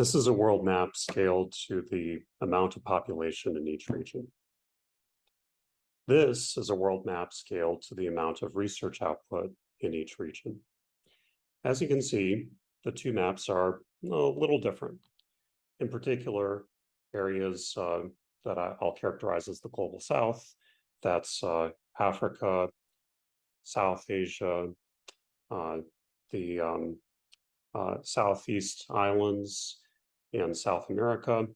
This is a world map scaled to the amount of population in each region. This is a world map scaled to the amount of research output in each region. As you can see, the two maps are a little different. In particular, areas uh, that I, will characterize as the global south, that's uh, Africa, South Asia, uh, the um, uh, Southeast Islands, and South America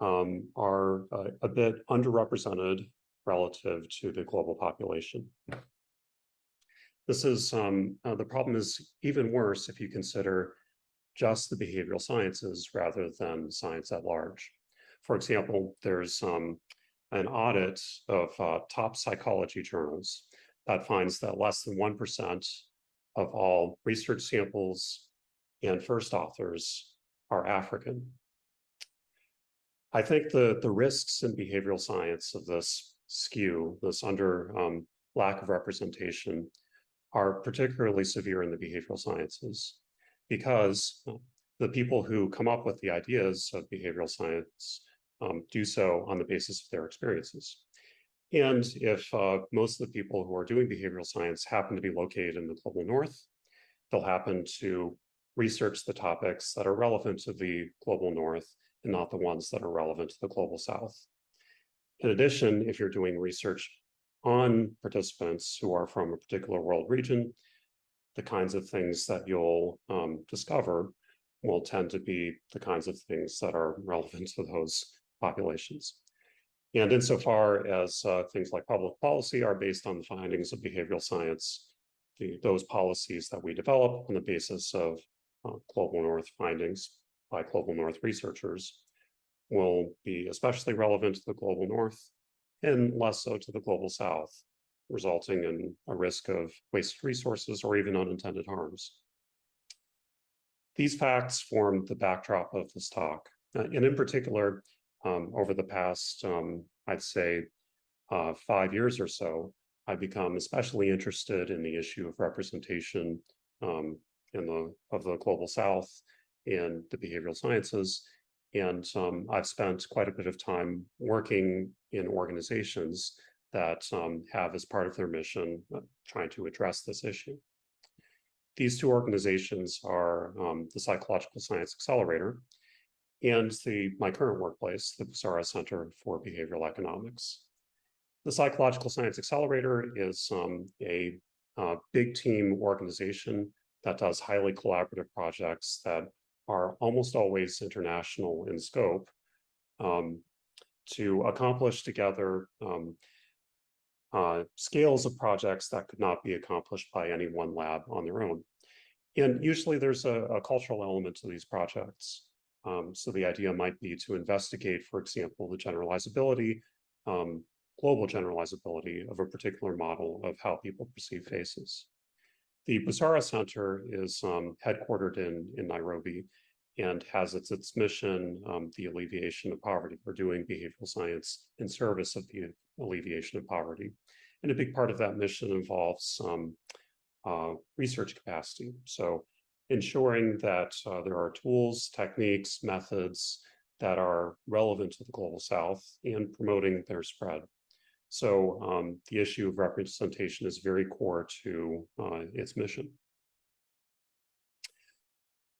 um, are uh, a bit underrepresented relative to the global population. This is, um, uh, the problem is even worse if you consider just the behavioral sciences rather than science at large. For example, there's um, an audit of uh, top psychology journals that finds that less than 1% of all research samples and first authors are African. I think the, the risks in behavioral science of this skew, this under um, lack of representation, are particularly severe in the behavioral sciences because the people who come up with the ideas of behavioral science um, do so on the basis of their experiences. And if uh, most of the people who are doing behavioral science happen to be located in the global north, they'll happen to research the topics that are relevant to the global north and not the ones that are relevant to the global south. In addition, if you're doing research on participants who are from a particular world region, the kinds of things that you'll um, discover will tend to be the kinds of things that are relevant to those populations. And insofar as uh, things like public policy are based on the findings of behavioral science, the, those policies that we develop on the basis of uh, Global North findings by Global North researchers will be especially relevant to the Global North and less so to the Global South, resulting in a risk of wasted resources or even unintended harms. These facts form the backdrop of this talk. Uh, and in particular, um, over the past, um, I'd say, uh, five years or so, I've become especially interested in the issue of representation um, in the of the global South and the behavioral sciences. And um, I've spent quite a bit of time working in organizations that um, have as part of their mission uh, trying to address this issue. These two organizations are um, the Psychological Science Accelerator and the my current workplace, the Busara Center for Behavioral Economics. The Psychological Science Accelerator is um, a uh, big team organization that does highly collaborative projects that are almost always international in scope um, to accomplish together um, uh, scales of projects that could not be accomplished by any one lab on their own. And usually there's a, a cultural element to these projects. Um, so the idea might be to investigate, for example, the generalizability, um, global generalizability of a particular model of how people perceive faces. The Busara Center is um, headquartered in, in Nairobi and has its, its mission um, the alleviation of poverty. We're doing behavioral science in service of the alleviation of poverty. And a big part of that mission involves um, uh, research capacity. So ensuring that uh, there are tools, techniques, methods that are relevant to the global south and promoting their spread. So um, the issue of representation is very core to uh, its mission.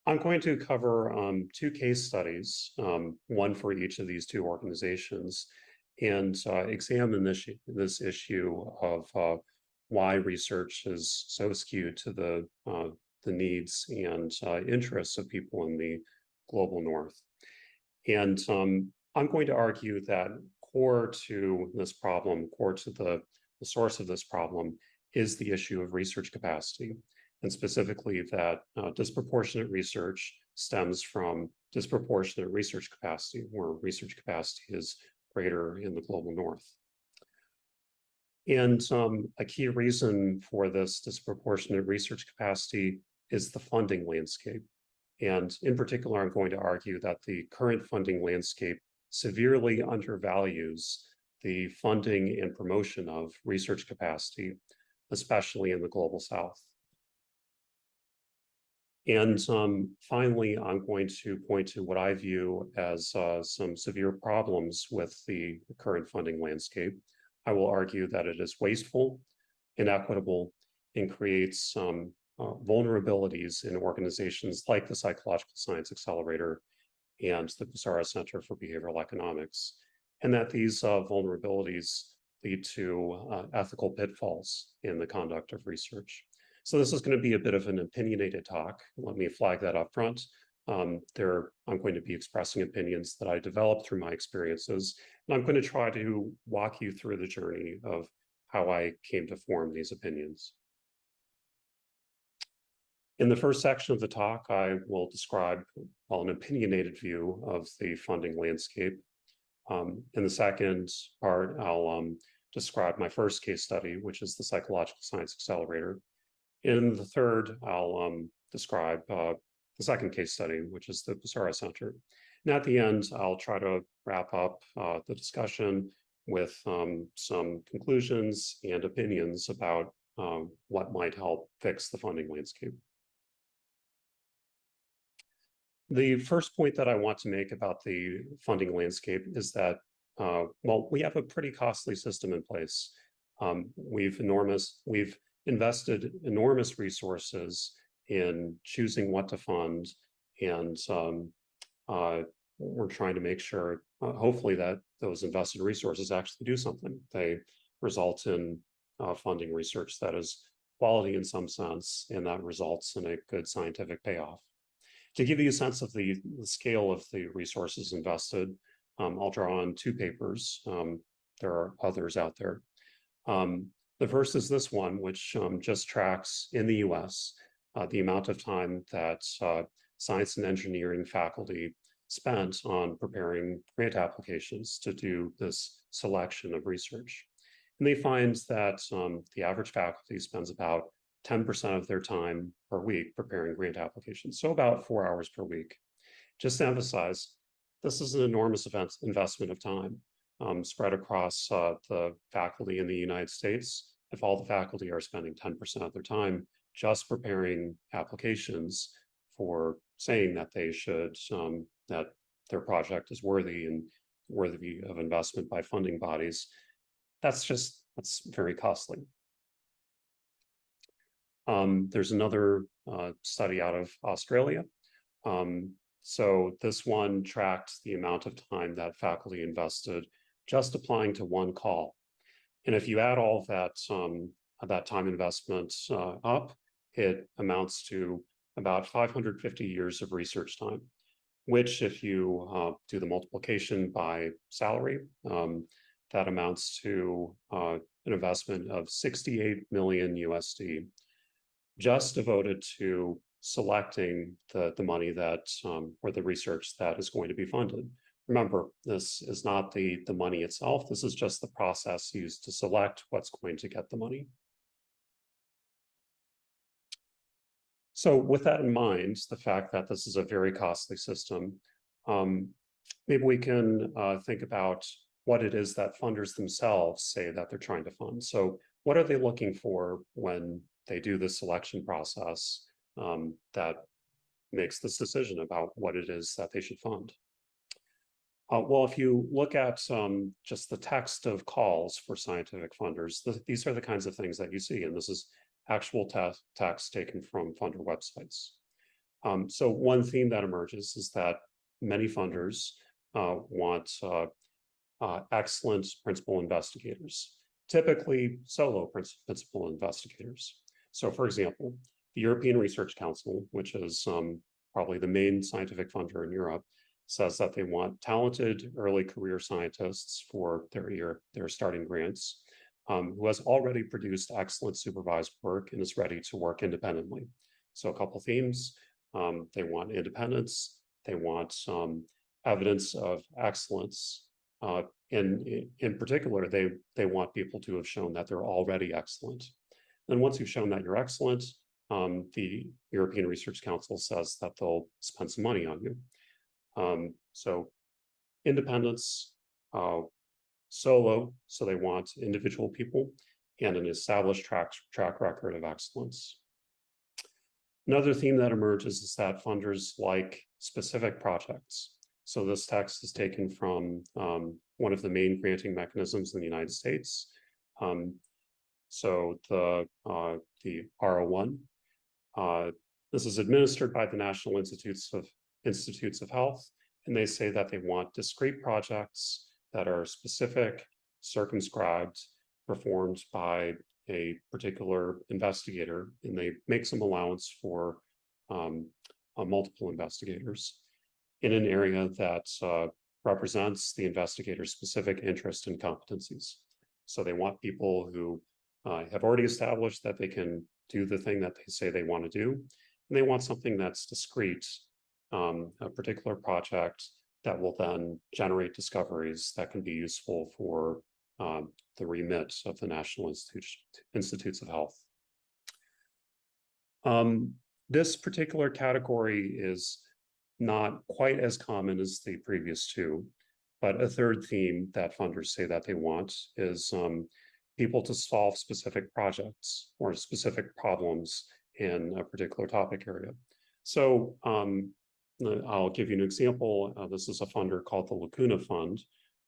I'm going to cover um, two case studies, um, one for each of these two organizations, and uh, examine this, this issue of uh, why research is so skewed to the, uh, the needs and uh, interests of people in the global north. And um, I'm going to argue that core to this problem, core to the, the source of this problem, is the issue of research capacity, and specifically that uh, disproportionate research stems from disproportionate research capacity, where research capacity is greater in the global north. And um, a key reason for this disproportionate research capacity is the funding landscape. And in particular, I'm going to argue that the current funding landscape severely undervalues the funding and promotion of research capacity, especially in the global south. And um, finally, I'm going to point to what I view as uh, some severe problems with the current funding landscape. I will argue that it is wasteful, inequitable, and creates some uh, vulnerabilities in organizations like the Psychological Science Accelerator and the Busara Center for Behavioral Economics, and that these uh, vulnerabilities lead to uh, ethical pitfalls in the conduct of research. So this is going to be a bit of an opinionated talk. Let me flag that up front. Um, there, I'm going to be expressing opinions that I developed through my experiences, and I'm going to try to walk you through the journey of how I came to form these opinions. In the first section of the talk, I will describe well, an opinionated view of the funding landscape. Um, in the second part, I'll um, describe my first case study, which is the Psychological Science Accelerator. In the third, I'll um, describe uh, the second case study, which is the Busara Center. And at the end, I'll try to wrap up uh, the discussion with um, some conclusions and opinions about um, what might help fix the funding landscape. The first point that I want to make about the funding landscape is that, uh, well, we have a pretty costly system in place. Um, we've enormous, we've invested enormous resources in choosing what to fund, and um, uh, we're trying to make sure, uh, hopefully, that those invested resources actually do something. They result in uh, funding research that is quality in some sense, and that results in a good scientific payoff. To give you a sense of the, the scale of the resources invested, um, I'll draw on two papers. Um, there are others out there. Um, the first is this one, which um, just tracks in the US uh, the amount of time that uh, science and engineering faculty spent on preparing grant applications to do this selection of research. And they find that um, the average faculty spends about 10% of their time per week preparing grant applications, so about four hours per week. Just to emphasize, this is an enormous event, investment of time um, spread across uh, the faculty in the United States if all the faculty are spending 10% of their time just preparing applications for saying that they should, um, that their project is worthy and worthy of investment by funding bodies, that's just, that's very costly. Um, there's another uh, study out of Australia. Um, so this one tracked the amount of time that faculty invested just applying to one call. And if you add all that, um, that time investment uh, up, it amounts to about 550 years of research time, which if you uh, do the multiplication by salary, um, that amounts to uh, an investment of 68 million USD, just devoted to selecting the, the money that, um, or the research that is going to be funded. Remember, this is not the, the money itself. This is just the process used to select what's going to get the money. So with that in mind, the fact that this is a very costly system, um, maybe we can uh, think about what it is that funders themselves say that they're trying to fund. So what are they looking for when they do the selection process um, that makes this decision about what it is that they should fund? Uh, well, if you look at um, just the text of calls for scientific funders, th these are the kinds of things that you see, and this is actual text taken from funder websites. Um, so one theme that emerges is that many funders uh, want uh, uh, excellent principal investigators, typically solo principal investigators. So for example, the European Research Council, which is um, probably the main scientific funder in Europe, says that they want talented early career scientists for their year, their starting grants, um, who has already produced excellent supervised work and is ready to work independently. So a couple themes, um, they want independence, they want some evidence of excellence, uh, and in particular, they, they want people to have shown that they're already excellent. And once you've shown that you're excellent, um, the European Research Council says that they'll spend some money on you. Um, so independence, uh, solo, so they want individual people, and an established track, track record of excellence. Another theme that emerges is that funders like specific projects. So this text is taken from um, one of the main granting mechanisms in the United States. Um, so the uh, the R01, uh, this is administered by the National Institutes of Institutes of Health, and they say that they want discrete projects that are specific, circumscribed, performed by a particular investigator, and they make some allowance for um, uh, multiple investigators in an area that uh, represents the investigator's specific interest and competencies. So they want people who uh, have already established that they can do the thing that they say they want to do, and they want something that's discrete, um, a particular project that will then generate discoveries that can be useful for um, the remit of the National Institutes, Institutes of Health. Um, this particular category is not quite as common as the previous two, but a third theme that funders say that they want is um, people to solve specific projects or specific problems in a particular topic area. So um, I'll give you an example. Uh, this is a funder called the Lacuna Fund.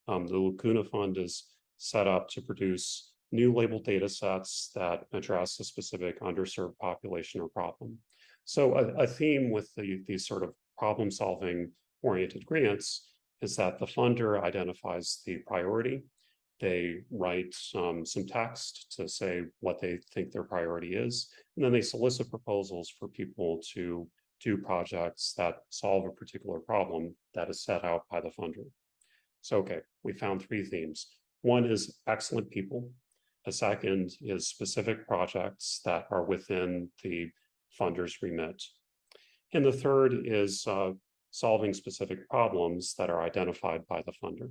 Um, the Lacuna Fund is set up to produce new labeled data sets that address a specific underserved population or problem. So a, a theme with the, these sort of problem solving oriented grants is that the funder identifies the priority. They write um, some text to say what they think their priority is, and then they solicit proposals for people to do projects that solve a particular problem that is set out by the funder. So, okay, we found three themes. One is excellent people. A second is specific projects that are within the funder's remit. And the third is uh, solving specific problems that are identified by the funder.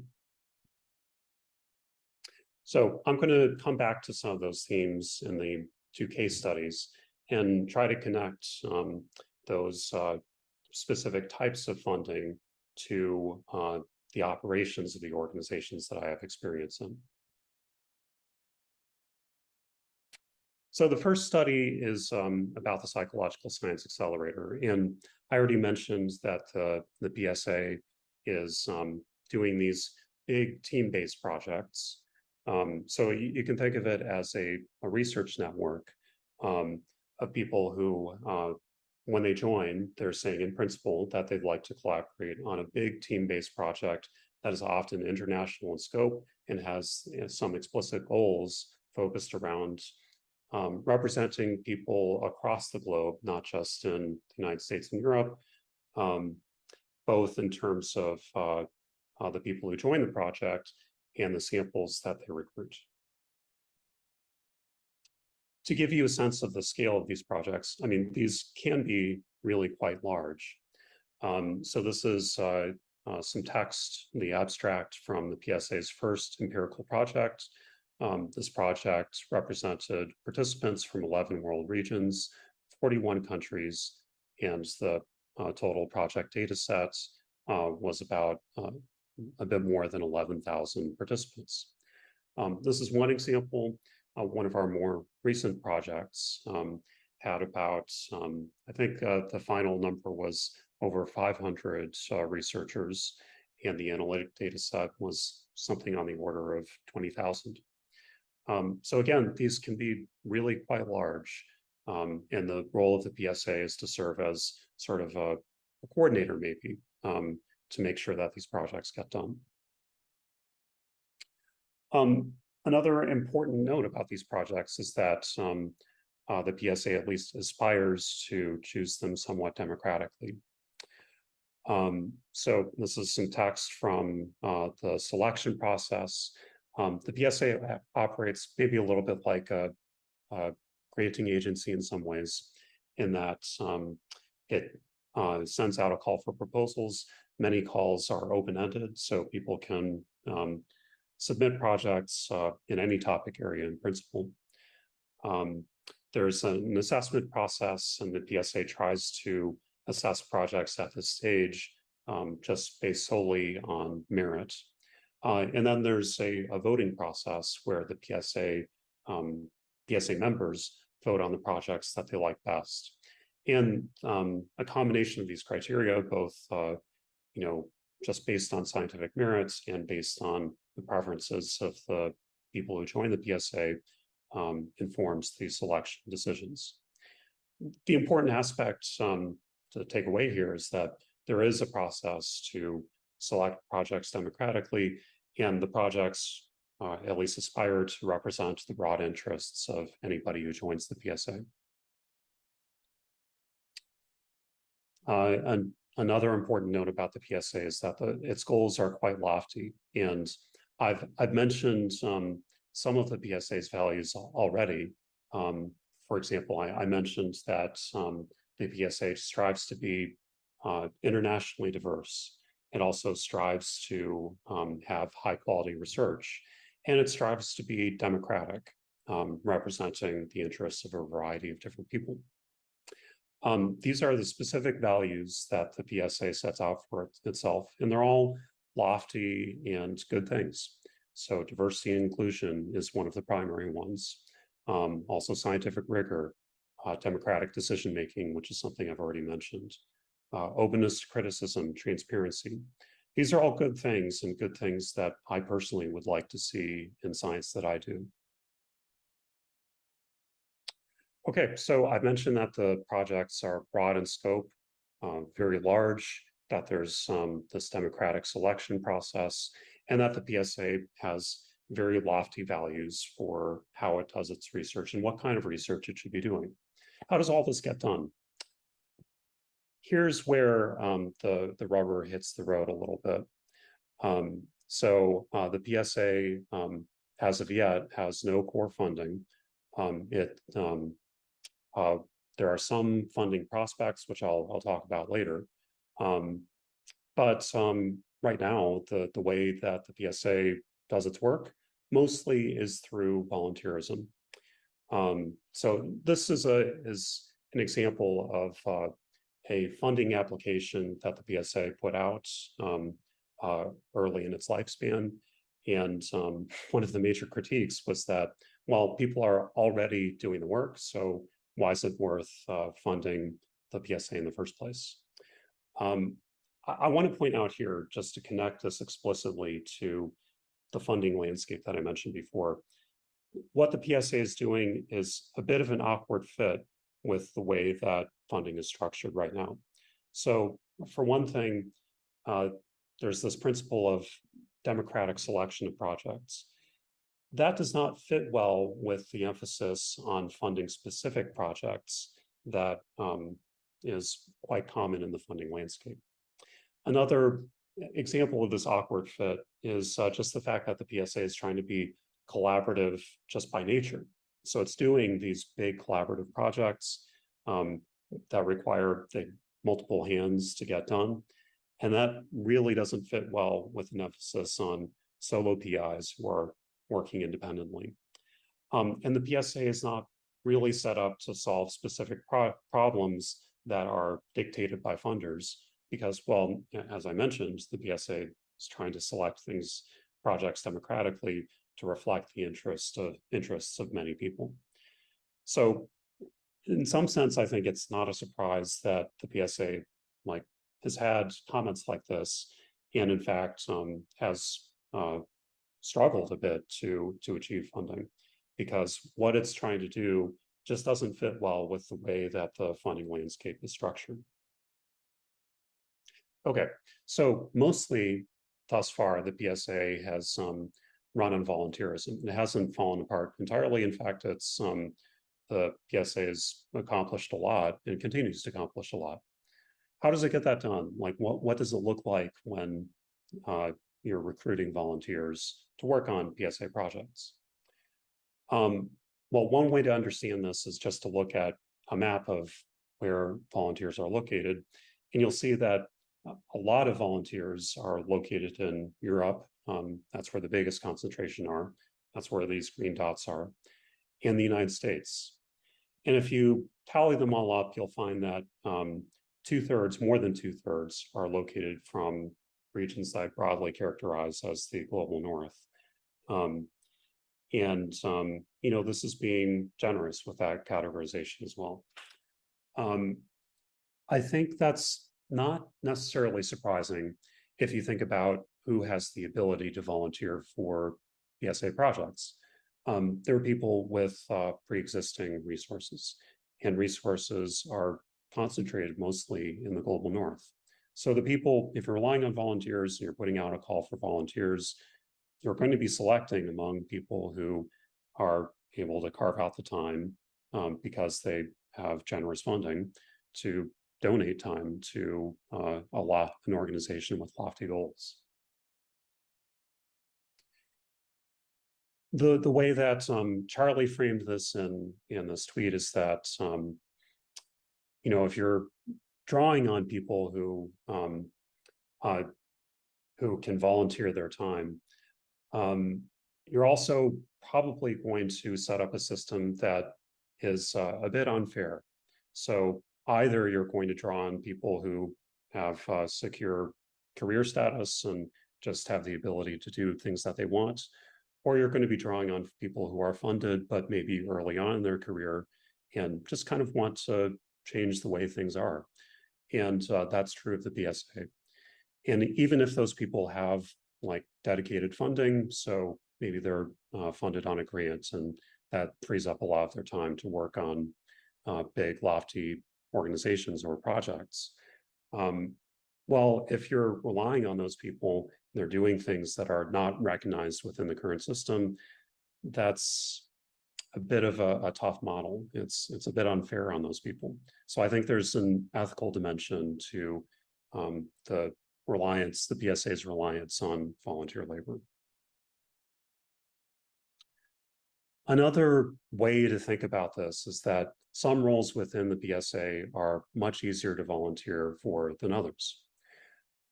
So I'm going to come back to some of those themes in the two case studies and try to connect um, those uh, specific types of funding to uh, the operations of the organizations that I have experience in. So the first study is um, about the Psychological Science Accelerator. And I already mentioned that uh, the PSA is um, doing these big team-based projects. Um, so you, you, can think of it as a, a research network um, of people who uh, when they join, they're saying in principle that they'd like to collaborate on a big team-based project that is often international in scope and has you know, some explicit goals focused around um, representing people across the globe, not just in the United States and Europe, um, both in terms of uh, uh, the people who join the project and the samples that they recruit to give you a sense of the scale of these projects, I mean, these can be really quite large. Um, so this is uh, uh, some text, the abstract from the PSA's first empirical project. Um, this project represented participants from 11 world regions, 41 countries, and the uh, total project data set uh, was about uh, a bit more than 11,000 participants. Um, this is one example uh, one of our more recent projects um, had about, um, I think uh, the final number was over 500 uh, researchers, and the analytic data set was something on the order of 20,000. Um, so again, these can be really quite large. Um, and the role of the PSA is to serve as sort of a, a coordinator, maybe, um, to make sure that these projects get done. Um, Another important note about these projects is that um, uh, the PSA at least aspires to choose them somewhat democratically. Um, so this is some text from uh, the selection process. Um, the PSA operates maybe a little bit like a, a granting agency in some ways, in that um, it uh, sends out a call for proposals. Many calls are open-ended, so people can um, submit projects uh, in any topic area in principle. Um, there's an assessment process and the PSA tries to assess projects at this stage um, just based solely on merit. Uh, and then there's a, a, voting process where the PSA um, PSA members vote on the projects that they like best. And um, a combination of these criteria, both uh, you know, just based on scientific merits and based on the preferences of the people who join the PSA, um, informs these selection decisions. The important aspect um, to take away here is that there is a process to select projects democratically, and the projects uh, at least aspire to represent the broad interests of anybody who joins the PSA. Uh, and another important note about the PSA is that the, its goals are quite lofty, and I've I've mentioned um, some of the PSA's values already. Um, for example, I, I mentioned that um, the PSA strives to be uh, internationally diverse. It also strives to um, have high quality research, and it strives to be democratic, um, representing the interests of a variety of different people. Um, these are the specific values that the PSA sets out for itself, and they're all lofty and good things. So diversity and inclusion is one of the primary ones. Um, also scientific rigor, uh, democratic decision-making, which is something I've already mentioned. Uh, openness to criticism, transparency. These are all good things and good things that I personally would like to see in science that I do. Okay, so I've mentioned that the projects are broad in scope, uh, very large, that there's um, this democratic selection process, and that the PSA has very lofty values for how it does its research and what kind of research it should be doing. How does all this get done? Here's where um, the, the rubber hits the road a little bit. Um, so uh, the PSA, um, as of yet, has no core funding. Um, it um, uh, there are some funding prospects, which I'll, I'll talk about later. Um, but right now, the, the way that the PSA does its work mostly is through volunteerism. Um, so this is a is an example of uh, a funding application that the PSA put out um, uh, early in its lifespan. And um, one of the major critiques was that, well, people are already doing the work, so why is it worth uh, funding the PSA in the first place? Um, I, I want to point out here, just to connect this explicitly to the funding landscape that I mentioned before, what the PSA is doing is a bit of an awkward fit with the way that funding is structured right now. So for one thing, uh, there's this principle of democratic selection of projects. That does not fit well with the emphasis on funding specific projects that um, is quite common in the funding landscape. Another example of this awkward fit is uh, just the fact that the PSA is trying to be collaborative just by nature. So it's doing these big collaborative projects um, that require the multiple hands to get done. And that really doesn't fit well with an emphasis on solo PIs who are working independently. Um, and the PSA is not really set up to solve specific pro problems that are dictated by funders because, well, as I mentioned, the PSA is trying to select things, projects democratically to reflect the interest of interests of many people. So in some sense, I think it's not a surprise that the PSA like has had comments like this, and in fact um, has uh, struggled a bit to to achieve funding because what it's trying to do just doesn't fit well with the way that the funding landscape is structured. Okay, so mostly thus far, the PSA has um, run on volunteerism. It hasn't fallen apart entirely. In fact, it's um, the PSA has accomplished a lot and continues to accomplish a lot. How does it get that done? Like, what, what does it look like when uh, you're recruiting volunteers to work on PSA projects? Um, well, one way to understand this is just to look at a map of where volunteers are located, and you'll see that a lot of volunteers are located in Europe. Um, that's where the biggest concentration are. That's where these green dots are, in the United States. And if you tally them all up, you'll find that um, two thirds, more than two thirds, are located from regions that I broadly characterize as the global north. Um, and, um, you know, this is being generous with that categorization as well. Um, I think that's not necessarily surprising if you think about who has the ability to volunteer for PSA projects. Um, there are people with uh, pre-existing resources, and resources are concentrated mostly in the global north. So the people, if you're relying on volunteers, and you're putting out a call for volunteers, you're going to be selecting among people who are able to carve out the time um, because they have generous funding to donate time to uh, a lot an organization with lofty goals. The the way that um, Charlie framed this in in this tweet is that um, you know if you're drawing on people who um, uh, who can volunteer their time, um, you're also probably going to set up a system that is uh, a bit unfair. So either you're going to draw on people who have uh, secure career status and just have the ability to do things that they want, or you're going to be drawing on people who are funded, but maybe early on in their career and just kind of want to change the way things are. And uh, that's true of the PSA. And even if those people have like dedicated funding, so maybe they're uh, funded on a grant and that frees up a lot of their time to work on uh, big, lofty organizations or projects. Um, well, if you're relying on those people, they're doing things that are not recognized within the current system, that's a bit of a, a, tough model. It's it's a bit unfair on those people. So I think there's an ethical dimension to um, the reliance, the PSA's reliance on volunteer labor. Another way to think about this is that some roles within the PSA are much easier to volunteer for than others.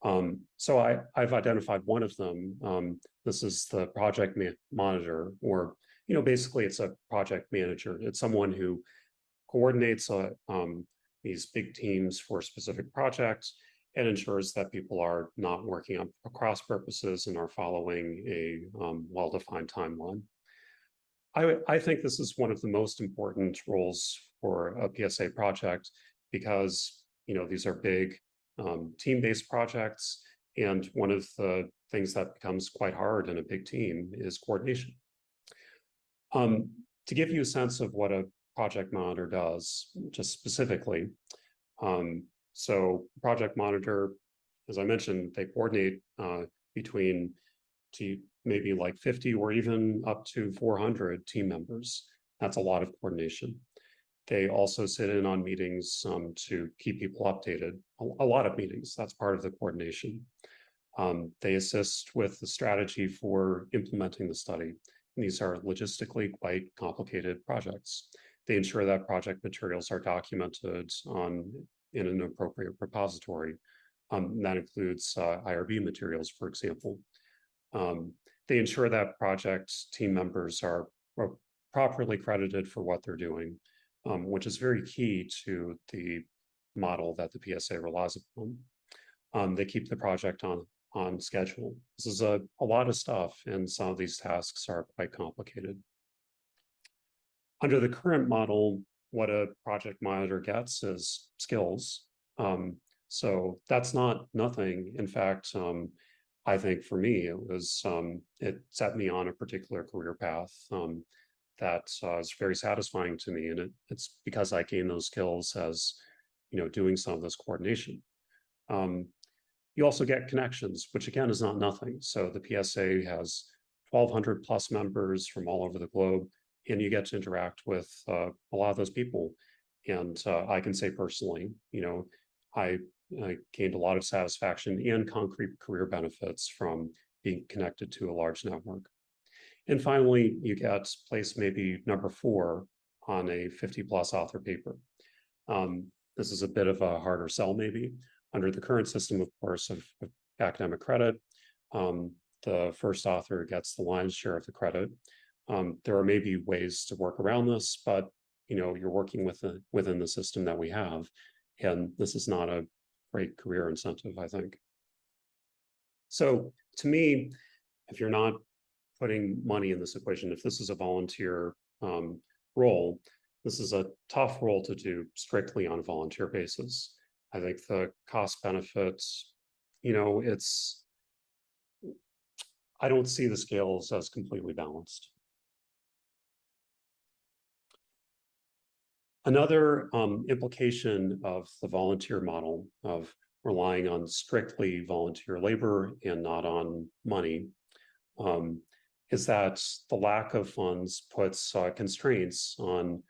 Um, so I, I've identified one of them. Um, this is the project monitor, or you know, basically it's a project manager. It's someone who coordinates uh, um, these big teams for specific projects and ensures that people are not working on cross purposes and are following a um, well-defined timeline. I, I think this is one of the most important roles for a PSA project because you know these are big um, team-based projects, and one of the things that becomes quite hard in a big team is coordination. Um, to give you a sense of what a project monitor does, just specifically, um, so project monitor, as I mentioned, they coordinate uh, between to maybe like 50 or even up to 400 team members. That's a lot of coordination. They also sit in on meetings um, to keep people updated, a, a, lot of meetings. That's part of the coordination. Um, they assist with the strategy for implementing the study. And these are logistically quite complicated projects. They ensure that project materials are documented on in an appropriate repository. Um, that includes uh, IRB materials, for example. Um, they ensure that project team members are, are, properly credited for what they're doing, um, which is very key to the model that the PSA relies upon. Um, they keep the project on, on schedule. This is a, a lot of stuff, and some of these tasks are quite complicated. Under the current model, what a project monitor gets is skills. Um, so that's not nothing. In fact, um, I think for me, it was, um, it set me on a particular career path um, that uh, very satisfying to me. And it, it's because I gained those skills as, you know, doing some of this coordination. Um, you also get connections, which again is not nothing. So the PSA has 1200 plus members from all over the globe, and you get to interact with uh, a lot of those people. And uh, I can say personally, you know, I I gained a lot of satisfaction and concrete career benefits from being connected to a large network. And finally, you get place maybe number four on a 50 plus author paper. Um, this is a bit of a harder sell maybe. Under the current system, of course, of, of academic credit, um, the first author gets the lion's share of the credit. Um, there are maybe ways to work around this, but you know, you're working with the, within the system that we have. And this is not a great career incentive, I think. So to me, if you're not putting money in this equation, if this is a volunteer um, role, this is a tough role to do strictly on a volunteer basis. I think the cost benefits, you know, it's. I don't see the scales as completely balanced. Another um, implication of the volunteer model of relying on strictly volunteer labor and not on money um, is that the lack of funds puts uh, constraints on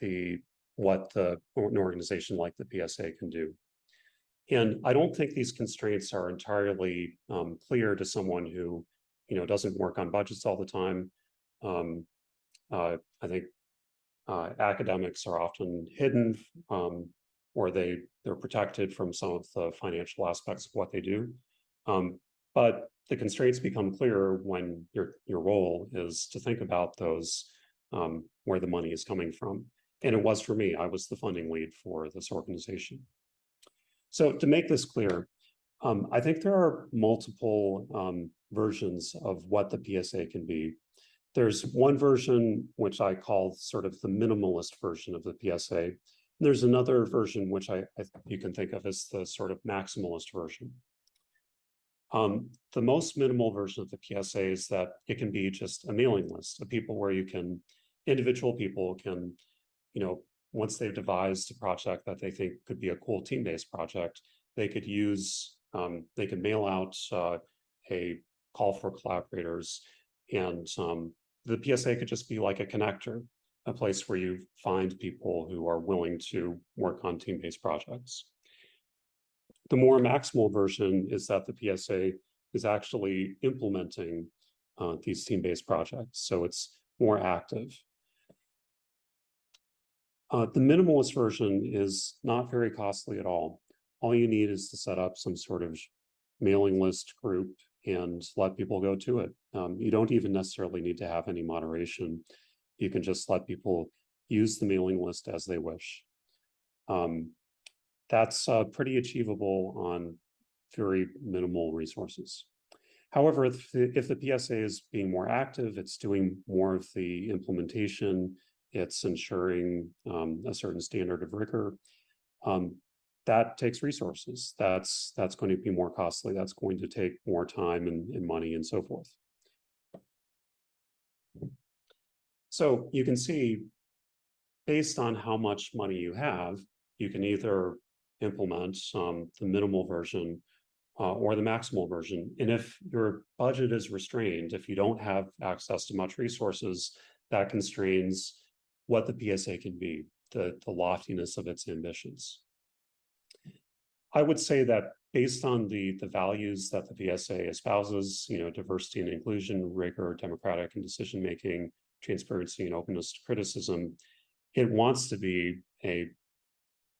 the what the an organization like the PSA can do. And I don't think these constraints are entirely um, clear to someone who, you know, doesn't work on budgets all the time. Um, uh, I think uh, academics are often hidden um, or they they're protected from some of the financial aspects of what they do. Um, but the constraints become clearer when your your role is to think about those um, where the money is coming from. And it was for me, I was the funding lead for this organization. So to make this clear, um, I think there are multiple um, versions of what the PSA can be. There's one version, which I call sort of the minimalist version of the PSA. There's another version, which I, I you can think of as the sort of maximalist version. Um, the most minimal version of the PSA is that it can be just a mailing list of people where you can, individual people can, you know, once they've devised a project that they think could be a cool team-based project, they could use, um, they could mail out uh, a call for collaborators and um, the PSA could just be like a connector, a place where you find people who are willing to work on team-based projects. The more maximal version is that the PSA is actually implementing uh, these team-based projects, so it's more active. Uh, the minimalist version is not very costly at all. All you need is to set up some sort of mailing list group and let people go to it. Um, you don't even necessarily need to have any moderation. You can just let people use the mailing list as they wish. Um, that's uh, pretty achievable on very minimal resources. However, if the, if the PSA is being more active, it's doing more of the implementation, it's ensuring um, a certain standard of rigor. Um, that takes resources. That's that's going to be more costly. That's going to take more time and, and money and so forth. So you can see, based on how much money you have, you can either implement um, the minimal version uh, or the maximal version. And if your budget is restrained, if you don't have access to much resources, that constrains what the PSA can be, the, the loftiness of its ambitions. I would say that based on the, the values that the PSA espouses, you know, diversity and inclusion, rigor, democratic and decision-making, transparency and openness to criticism, it wants to be a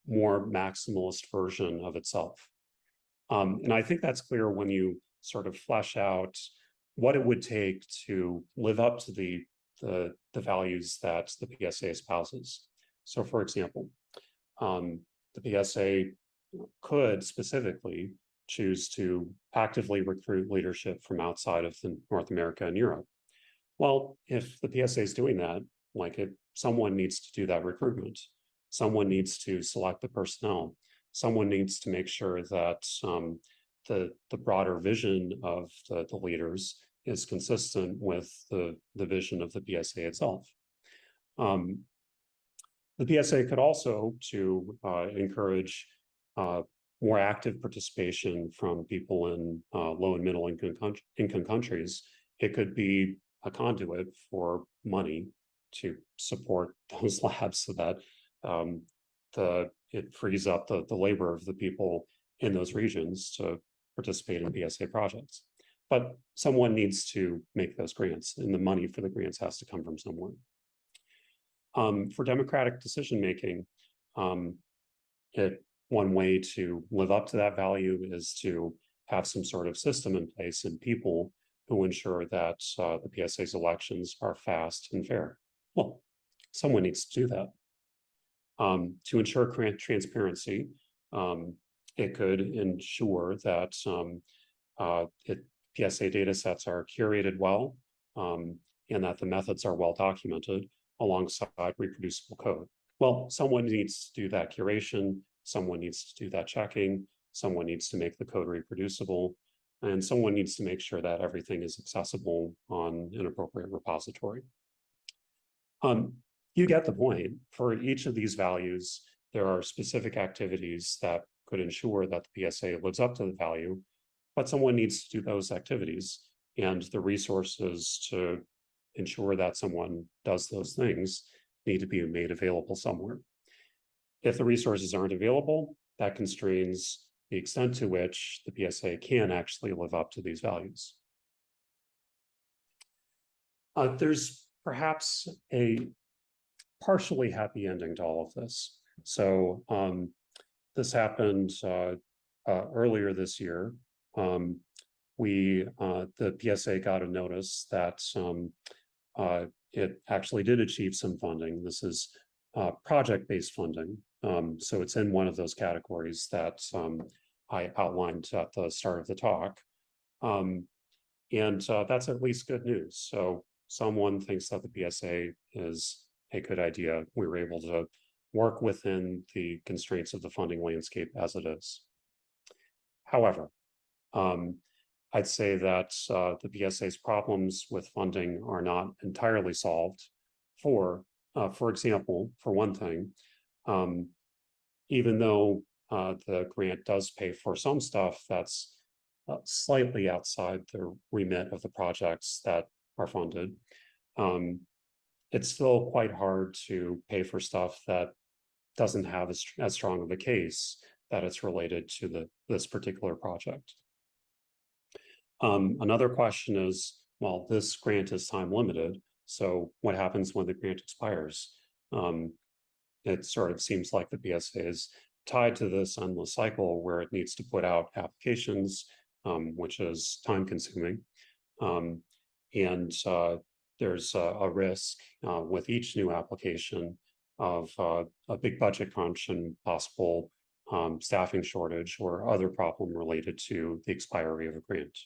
more maximalist version of itself. Um, and I think that's clear when you sort of flesh out what it would take to live up to the, the, the values that the PSA espouses. So for example, um, the PSA could specifically choose to actively recruit leadership from outside of North America and Europe. Well, if the PSA is doing that, like it, someone needs to do that recruitment. Someone needs to select the personnel. Someone needs to make sure that um, the, the broader vision of the, the leaders is consistent with the, the vision of the PSA itself. Um, the PSA could also to uh, encourage uh, more active participation from people in uh, low and middle income, income countries, it could be a conduit for money to support those labs so that um, the it frees up the, the labor of the people in those regions to participate in PSA projects. But someone needs to make those grants and the money for the grants has to come from someone. Um, for democratic decision making, um, it one way to live up to that value is to have some sort of system in place and people who ensure that uh, the PSA's elections are fast and fair. Well, someone needs to do that. Um, to ensure transparency, um, it could ensure that um, uh, it, PSA data sets are curated well um, and that the methods are well documented alongside reproducible code. Well, someone needs to do that curation, someone needs to do that checking, someone needs to make the code reproducible, and someone needs to make sure that everything is accessible on an appropriate repository. Um, you get the point. For each of these values, there are specific activities that could ensure that the PSA lives up to the value, but someone needs to do those activities and the resources to ensure that someone does those things need to be made available somewhere. If the resources aren't available, that constrains the extent to which the PSA can actually live up to these values. Uh, there's perhaps a partially happy ending to all of this. So um, this happened uh, uh, earlier this year. Um, we, uh, the PSA got a notice that um, uh, it actually did achieve some funding. This is uh, project-based funding. Um, so it's in one of those categories that um, I outlined at the start of the talk. Um, and uh, that's at least good news. So someone thinks that the PSA is a good idea. We were able to work within the constraints of the funding landscape as it is. However, um, I'd say that uh, the PSA's problems with funding are not entirely solved. For, uh, for example, for one thing, um, even though uh, the grant does pay for some stuff that's uh, slightly outside the remit of the projects that are funded, um, it's still quite hard to pay for stuff that doesn't have as, as strong of a case that it's related to the this particular project. Um, another question is, well, this grant is time limited. So what happens when the grant expires? Um, it sort of seems like the PSA is tied to this endless cycle where it needs to put out applications, um, which is time consuming. Um, and uh, there's a, a risk uh, with each new application of uh, a big budget crunch and possible um, staffing shortage or other problem related to the expiry of a grant.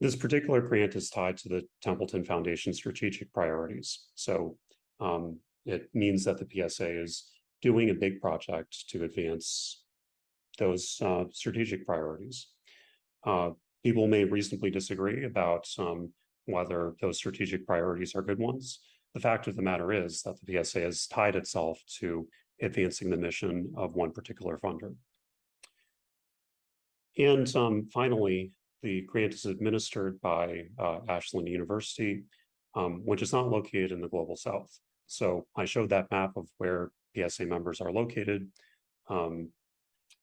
This particular grant is tied to the Templeton Foundation strategic priorities. So um, it means that the PSA is doing a big project to advance those uh, strategic priorities. Uh, people may reasonably disagree about um, whether those strategic priorities are good ones. The fact of the matter is that the PSA has tied itself to advancing the mission of one particular funder. And um, finally, the grant is administered by uh, Ashland University, um, which is not located in the Global South. So I showed that map of where PSA members are located. Um,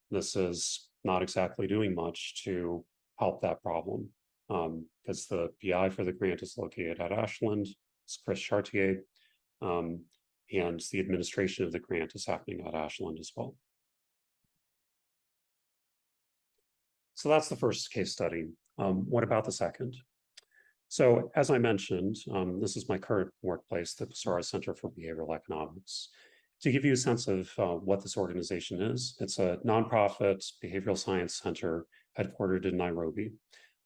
this is not exactly doing much to help that problem because um, the PI for the grant is located at Ashland. It's Chris Chartier. Um, and the administration of the grant is happening at Ashland as well. So that's the first case study. Um, what about the second? So as I mentioned, um, this is my current workplace, the Busara Center for Behavioral Economics. To give you a sense of uh, what this organization is, it's a nonprofit behavioral science center headquartered in Nairobi.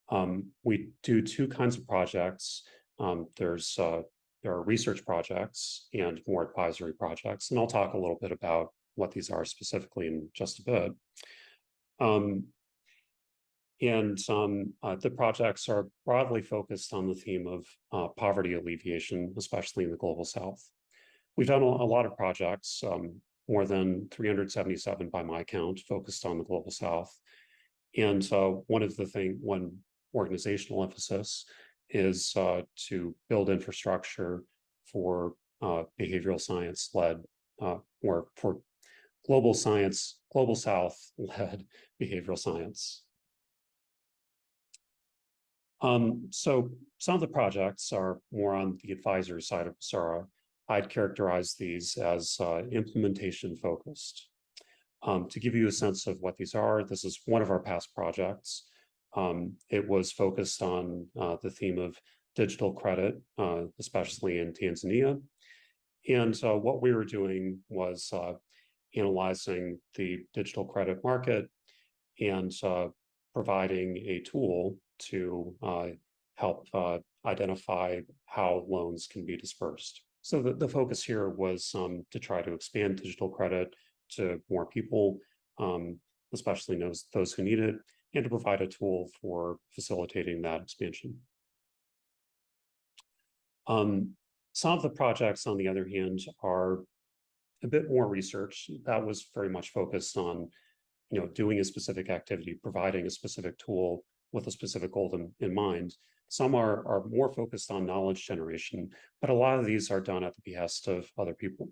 Um, we do two kinds of projects. Um, there's uh, there are research projects and more advisory projects, and I'll talk a little bit about what these are specifically in just a bit. Um, and um, uh, the projects are broadly focused on the theme of uh, poverty alleviation, especially in the Global South. We've done a, lot of projects, um, more than 377 by my count, focused on the Global South. And uh, one of the thing, one organizational emphasis is uh, to build infrastructure for uh, behavioral science led uh, or for global science, global South led behavioral science. Um, so some of the projects are more on the advisory side of Busara. I'd characterize these as uh, implementation focused. Um, to give you a sense of what these are, this is one of our past projects. Um, it was focused on uh, the theme of digital credit, uh, especially in Tanzania. And uh, what we were doing was uh, analyzing the digital credit market and uh, providing a tool to uh, help uh, identify how loans can be dispersed. So the, the focus here was um, to try to expand digital credit to more people, um, especially those, those who need it, and to provide a tool for facilitating that expansion. Um, some of the projects, on the other hand, are a bit more research. That was very much focused on, you know, doing a specific activity, providing a specific tool with a specific goal in, in mind. Some are, are more focused on knowledge generation, but a lot of these are done at the behest of other people.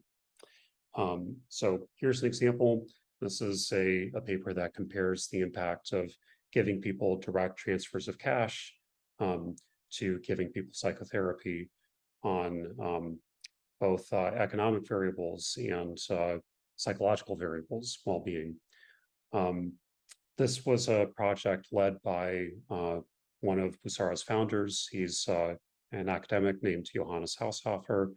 Um, so here's an example. This is a, a paper that compares the impact of giving people direct transfers of cash um, to giving people psychotherapy on um, both uh, economic variables and uh, psychological variables, well-being. Um, this was a project led by uh, one of Busara's founders. He's uh, an academic named Johannes Haushofer.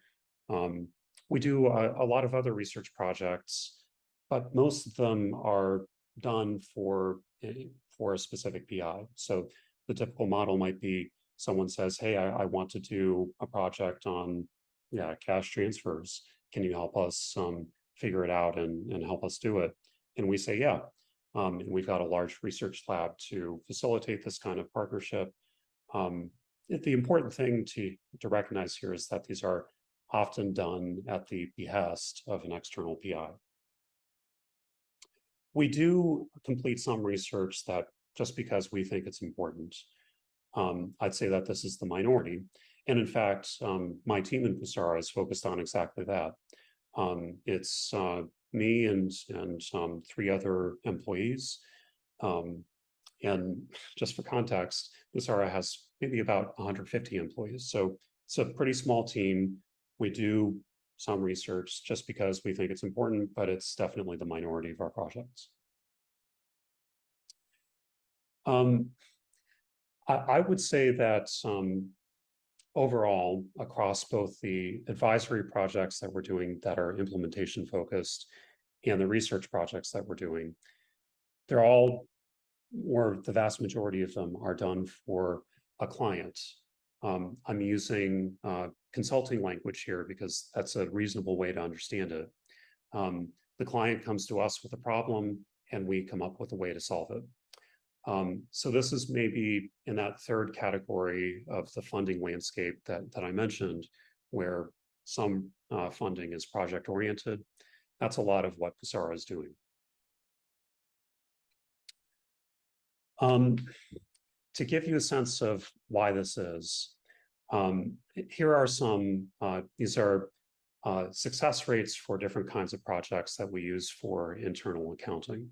Um, we do a, a, lot of other research projects, but most of them are done for, for a specific PI. So the typical model might be someone says, hey, I, I want to do a project on yeah, cash transfers. Can you help us um, figure it out and, and help us do it? And we say, yeah. Um, and we've got a large research lab to facilitate this kind of partnership. Um, the important thing to, to recognize here is that these are often done at the behest of an external PI. We do complete some research that just because we think it's important. Um, I'd say that this is the minority. And in fact, um, my team in Busara is focused on exactly that. Um, it's uh, me and, and um, three other employees. Um, and just for context, Busara has maybe about 150 employees. So it's a pretty small team. We do some research just because we think it's important, but it's definitely the minority of our projects. Um, I, I, would say that um, overall, across both the advisory projects that we're doing that are implementation focused and the research projects that we're doing, they're all, or the vast majority of them are done for a client. Um, I'm using uh, consulting language here because that's a reasonable way to understand it. Um, the client comes to us with a problem and we come up with a way to solve it. Um, so this is maybe in that third category of the funding landscape that, that I mentioned, where some uh, funding is project oriented. That's a lot of what Busara is doing. Um, to give you a sense of why this is, um, here are some, uh, these are uh, success rates for different kinds of projects that we use for internal accounting.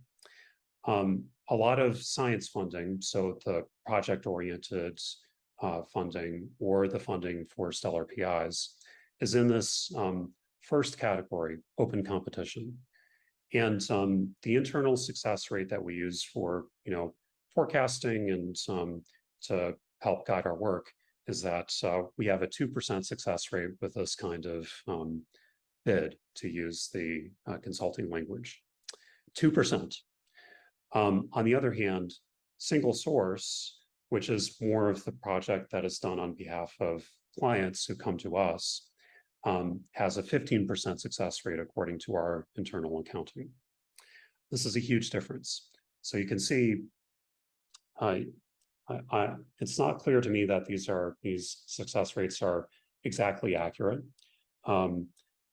Um, a lot of science funding, so the project-oriented uh, funding or the funding for stellar PIs is in this um, first category, open competition. And um, the internal success rate that we use for, you know, forecasting and um, to help guide our work is that uh, we have a 2% success rate with this kind of um, bid to use the uh, consulting language. 2%. Um, on the other hand, single source, which is more of the project that is done on behalf of clients who come to us, um, has a 15% success rate according to our internal accounting. This is a huge difference. So you can see, I, I, it's not clear to me that these are these success rates are exactly accurate, um,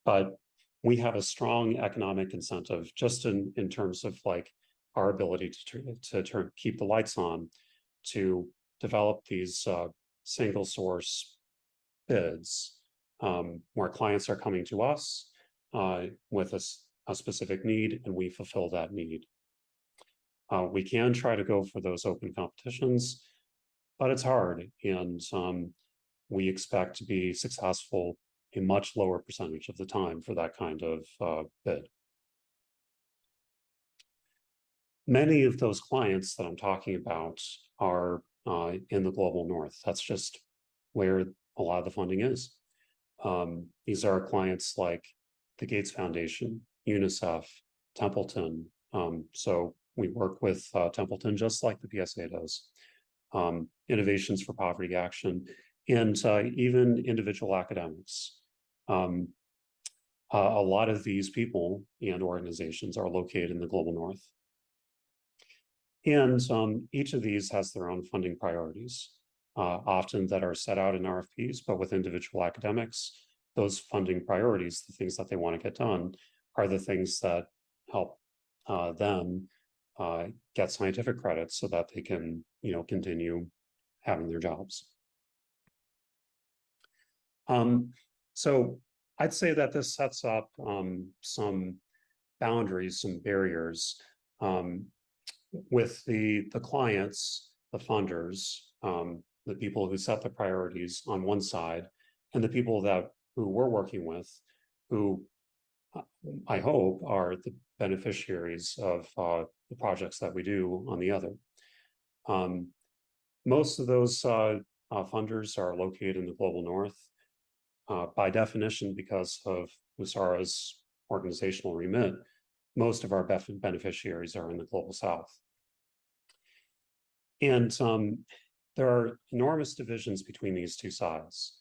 but we have a strong economic incentive just in in terms of like our ability to, to keep the lights on to develop these uh, single source bids um, where clients are coming to us uh, with a, a, specific need and we fulfill that need. Uh, we can try to go for those open competitions, but it's hard and um, we expect to be successful a much lower percentage of the time for that kind of uh, bid. Many of those clients that I'm talking about are uh, in the global north. That's just where a lot of the funding is. Um, these are clients like the Gates Foundation, UNICEF, Templeton. Um, so we work with uh, Templeton just like the PSA does. Um, Innovations for Poverty Action, and uh, even individual academics. Um, Uh, a lot of these people and organizations are located in the global north. And um, each of these has their own funding priorities, uh, often that are set out in RFPs, but with individual academics, those funding priorities, the things that they want to get done, are the things that help uh, them uh, get scientific credit so that they can, you know, continue having their jobs. Um, so I'd say that this sets up um, some boundaries, some barriers um, with the the clients, the funders, um, the people who set the priorities on one side, and the people that who we're working with, who uh, I hope are the beneficiaries of uh, the projects that we do on the other. Um, most of those uh, uh, funders are located in the global north. Uh, by definition, because of Busara's organizational remit, most of our beneficiaries are in the global south. And um, there are enormous divisions between these two sides.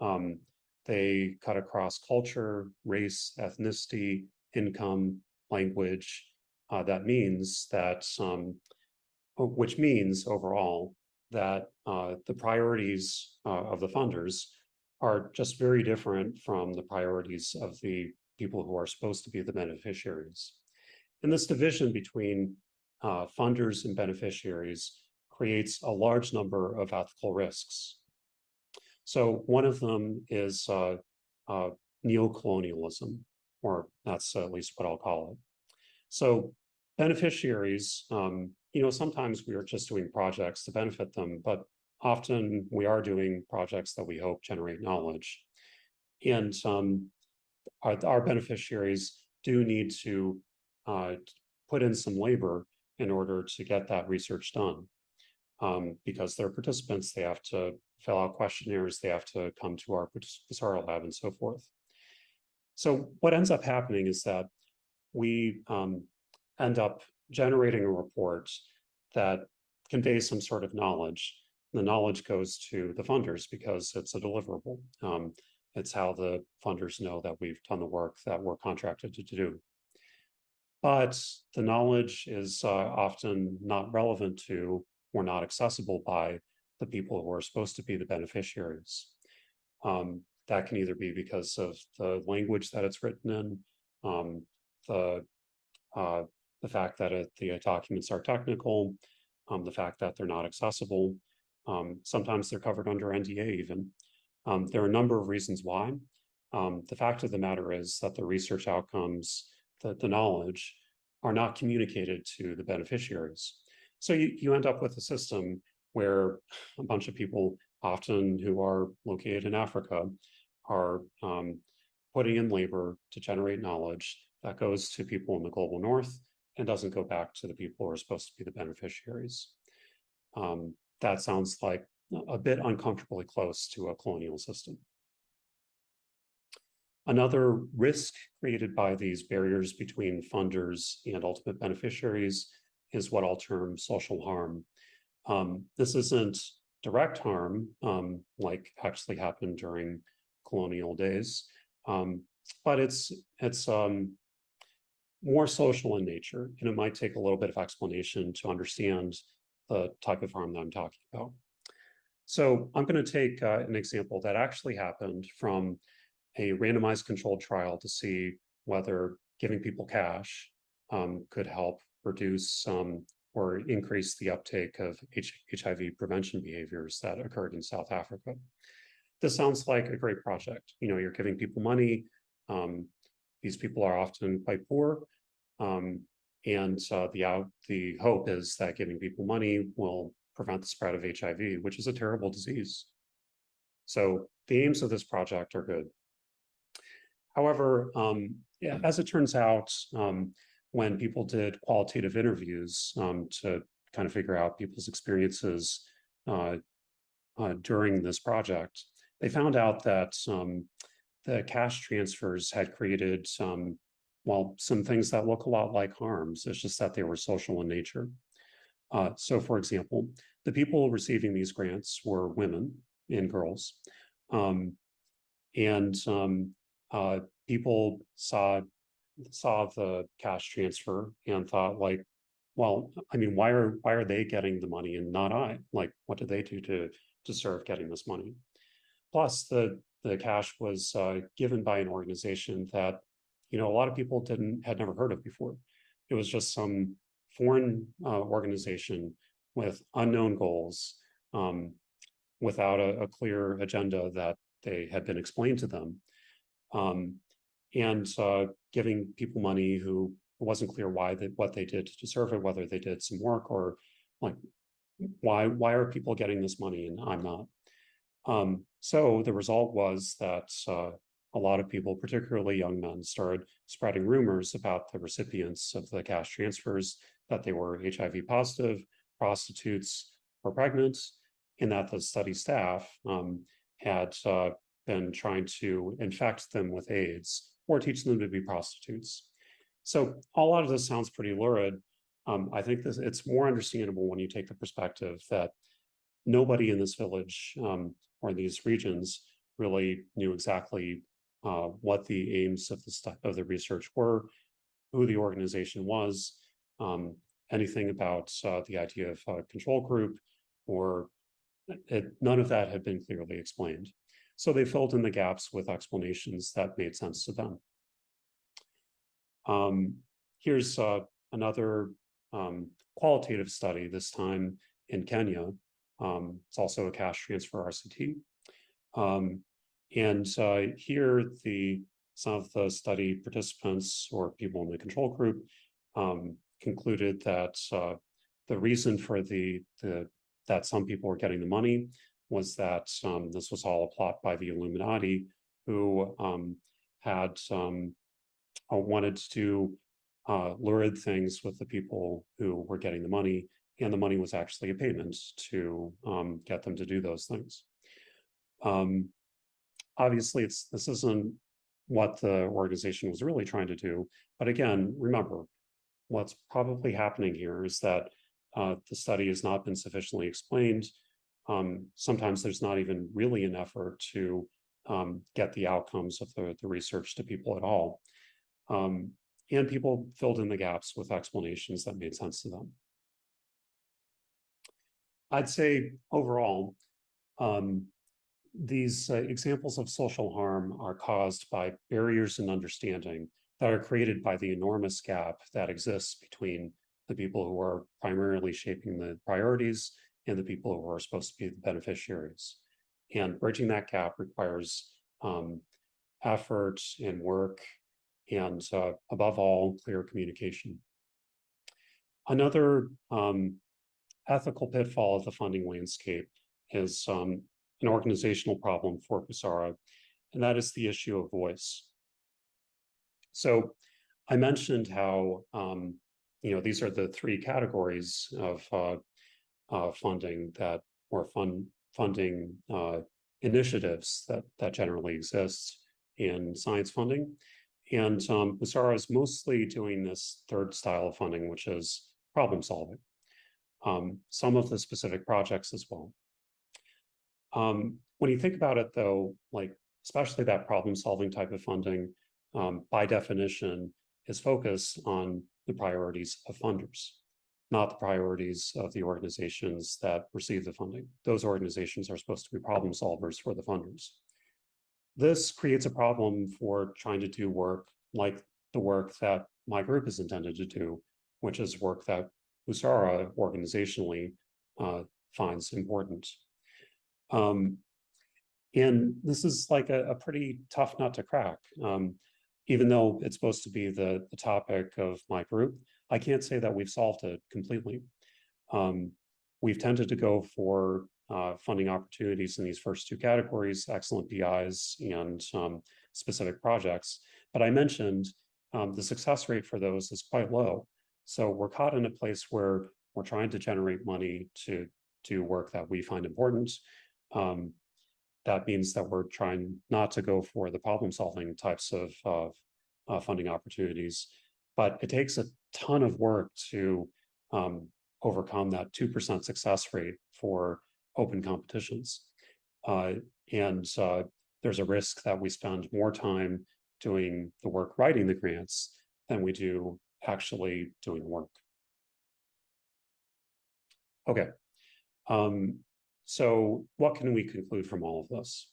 Um, they cut across culture, race, ethnicity, income, language. Uh, that means that, um, which means overall that uh, the priorities uh, of the funders are just very different from the priorities of the people who are supposed to be the beneficiaries. And this division between uh, funders and beneficiaries creates a large number of ethical risks. So one of them is uh, uh, neocolonialism, or that's at least what I'll call it. So beneficiaries, um, you know, sometimes we are just doing projects to benefit them, but often we are doing projects that we hope generate knowledge. And um, our, our, beneficiaries do need to uh, put in some labor in order to get that research done. Um, because they're participants, they have to fill out questionnaires, they have to come to our Busara lab and so forth. So what ends up happening is that we um, end up generating a report that conveys some sort of knowledge the knowledge goes to the funders because it's a deliverable. Um, it's how the funders know that we've done the work that we're contracted to do. But the knowledge is uh, often not relevant to or not accessible by the people who are supposed to be the beneficiaries. Um, that can either be because of the language that it's written in, um, the uh, the fact that it, the documents are technical, um, the fact that they're not accessible, um, sometimes they're covered under NDA even. Um, there are a number of reasons why. Um, the fact of the matter is that the research outcomes, the, the knowledge, are not communicated to the beneficiaries. So you, you end up with a system where a bunch of people, often who are located in Africa, are um, putting in labor to generate knowledge that goes to people in the global north and doesn't go back to the people who are supposed to be the beneficiaries. Um, that sounds like a bit uncomfortably close to a colonial system. Another risk created by these barriers between funders and ultimate beneficiaries is what I'll term social harm. Um, this isn't direct harm um, like actually happened during colonial days, um, but it's it's um, more social in nature, and it might take a little bit of explanation to understand the type of harm that I'm talking about. So I'm going to take uh, an example that actually happened from a randomized controlled trial to see whether giving people cash um, could help reduce um, or increase the uptake of H HIV prevention behaviors that occurred in South Africa. This sounds like a great project. You know, you're giving people money. Um, these people are often quite poor. Um, and uh, the out the hope is that giving people money will prevent the spread of HIV, which is a terrible disease. So the aims of this project are good. However, um, yeah, as it turns out, um, when people did qualitative interviews um, to kind of figure out people's experiences uh, uh, during this project, they found out that um, the cash transfers had created some well, some things that look a lot like harms. It's just that they were social in nature. Uh, so, for example, the people receiving these grants were women and girls. Um, and um, uh, people saw saw the cash transfer and thought like, well, I mean, why are why are they getting the money and not I? Like, what did they do to deserve getting this money? Plus, the the cash was uh, given by an organization that you know a lot of people didn't had never heard of before. It was just some foreign uh, organization with unknown goals, um, without a, a, clear agenda that they had been explained to them, um, and uh, giving people money who it wasn't clear why they, what they did to deserve it, whether they did some work or like why why are people getting this money and I'm not. Um, so the result was that uh, a lot of people, particularly young men, started spreading rumors about the recipients of the cash transfers that they were HIV positive, prostitutes, or pregnant, and that the study staff um, had uh, been trying to infect them with AIDS or teach them to be prostitutes. So a lot of this sounds pretty lurid. Um, I think this, it's more understandable when you take the perspective that nobody in this village um, or in these regions really knew exactly uh, what the aims of the of the research were, who the organization was, um, anything about uh, the idea of a control group, or it, none of that had been clearly explained. So they filled in the gaps with explanations that made sense to them. Um, here's uh, another um, qualitative study, this time in Kenya. Um, it's also a cash transfer RCT. Um, and uh, here, the some of the study participants or people in the control group um, concluded that uh, the reason for the, the that some people were getting the money was that um, this was all a plot by the Illuminati, who um, had um, uh, wanted to uh, lurid things with the people who were getting the money, and the money was actually a payment to um, get them to do those things. Um, obviously, it's this isn't what the organization was really trying to do. But again, remember, what's probably happening here is that uh, the study has not been sufficiently explained. Um, sometimes there's not even really an effort to um, get the outcomes of the, the research to people at all. Um, and people filled in the gaps with explanations that made sense to them. I'd say overall, um, these uh, examples of social harm are caused by barriers in understanding that are created by the enormous gap that exists between the people who are primarily shaping the priorities and the people who are supposed to be the beneficiaries. And bridging that gap requires um, effort and work and uh, above all, clear communication. Another um, ethical pitfall of the funding landscape is um, an organizational problem for Busara, and that is the issue of voice. So I mentioned how, um, you know, these are the three categories of uh, uh, funding that, or fund, funding uh, initiatives that, that generally exist in science funding. And um, is mostly doing this third style of funding, which is problem solving. Um, some of the specific projects as well. Um, when you think about it, though, like especially that problem solving type of funding, um, by definition, is focused on the priorities of funders, not the priorities of the organizations that receive the funding. Those organizations are supposed to be problem solvers for the funders. This creates a problem for trying to do work like the work that my group is intended to do, which is work that Busara organizationally uh, finds important. Um, and this is like a, a, pretty tough nut to crack. Um, even though it's supposed to be the, the topic of my group, I can't say that we've solved it completely. Um, we've tended to go for uh, funding opportunities in these first two categories, excellent PIs and um, specific projects. But I mentioned um, the success rate for those is quite low. So we're caught in a place where we're trying to generate money to do work that we find important. Um, that means that we're trying not to go for the problem solving types of, of uh, funding opportunities, but it takes a ton of work to um, overcome that 2% success rate for open competitions. Uh, and uh, there's a risk that we spend more time doing the work writing the grants than we do actually doing work. Okay, um, so what can we conclude from all of this?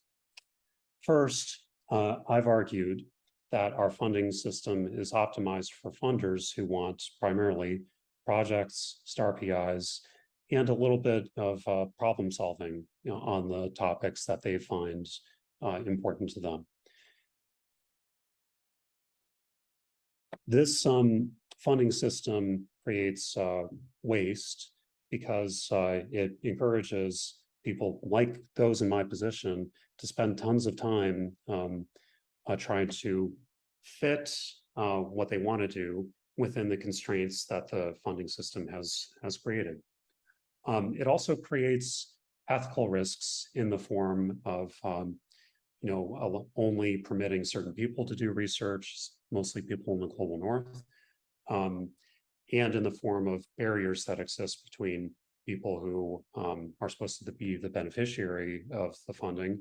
First, uh, I've argued that our funding system is optimized for funders who want primarily projects, star PIs, and a little bit of uh, problem solving you know, on the topics that they find uh, important to them. This um, funding system creates uh, waste because uh, it encourages people like those in my position to spend tons of time um, uh, trying to fit uh, what they want to do within the constraints that the funding system has has created. Um, it also creates ethical risks in the form of um, you know only permitting certain people to do research, mostly people in the global north, um, and in the form of barriers that exist between people who um, are supposed to be the beneficiary of the funding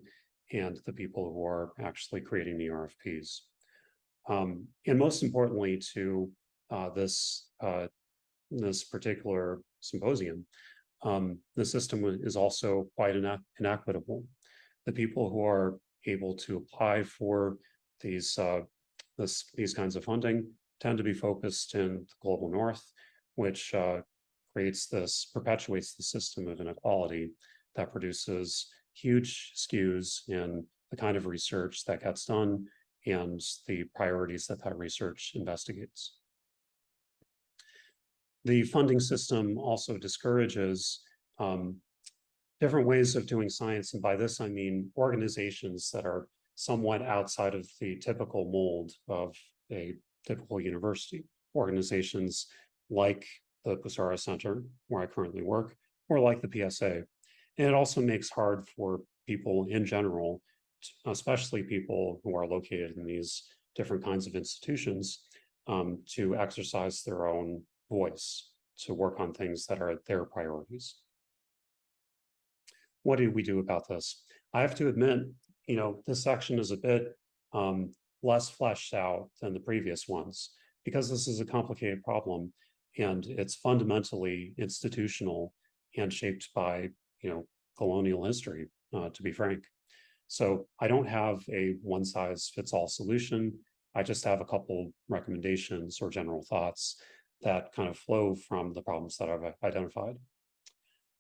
and the people who are actually creating the RFPs. Um, and most importantly to uh, this, uh, this particular symposium, um, the system is also quite inequitable. The people who are able to apply for these, uh, this, these kinds of funding tend to be focused in the global north, which uh, creates this, perpetuates the system of inequality that produces huge skews in the kind of research that gets done and the priorities that that research investigates. The funding system also discourages um, different ways of doing science. And by this, I mean organizations that are somewhat outside of the typical mold of a typical university. Organizations like the Busara Center, where I currently work, or like the PSA. And it also makes hard for people in general, especially people who are located in these different kinds of institutions, um, to exercise their own voice, to work on things that are their priorities. What do we do about this? I have to admit, you know, this section is a bit um, less fleshed out than the previous ones because this is a complicated problem and it's fundamentally institutional and shaped by you know colonial history uh, to be frank. So i don't have a one size fits all solution. I just have a couple recommendations or general thoughts that kind of flow from the problems that i've identified.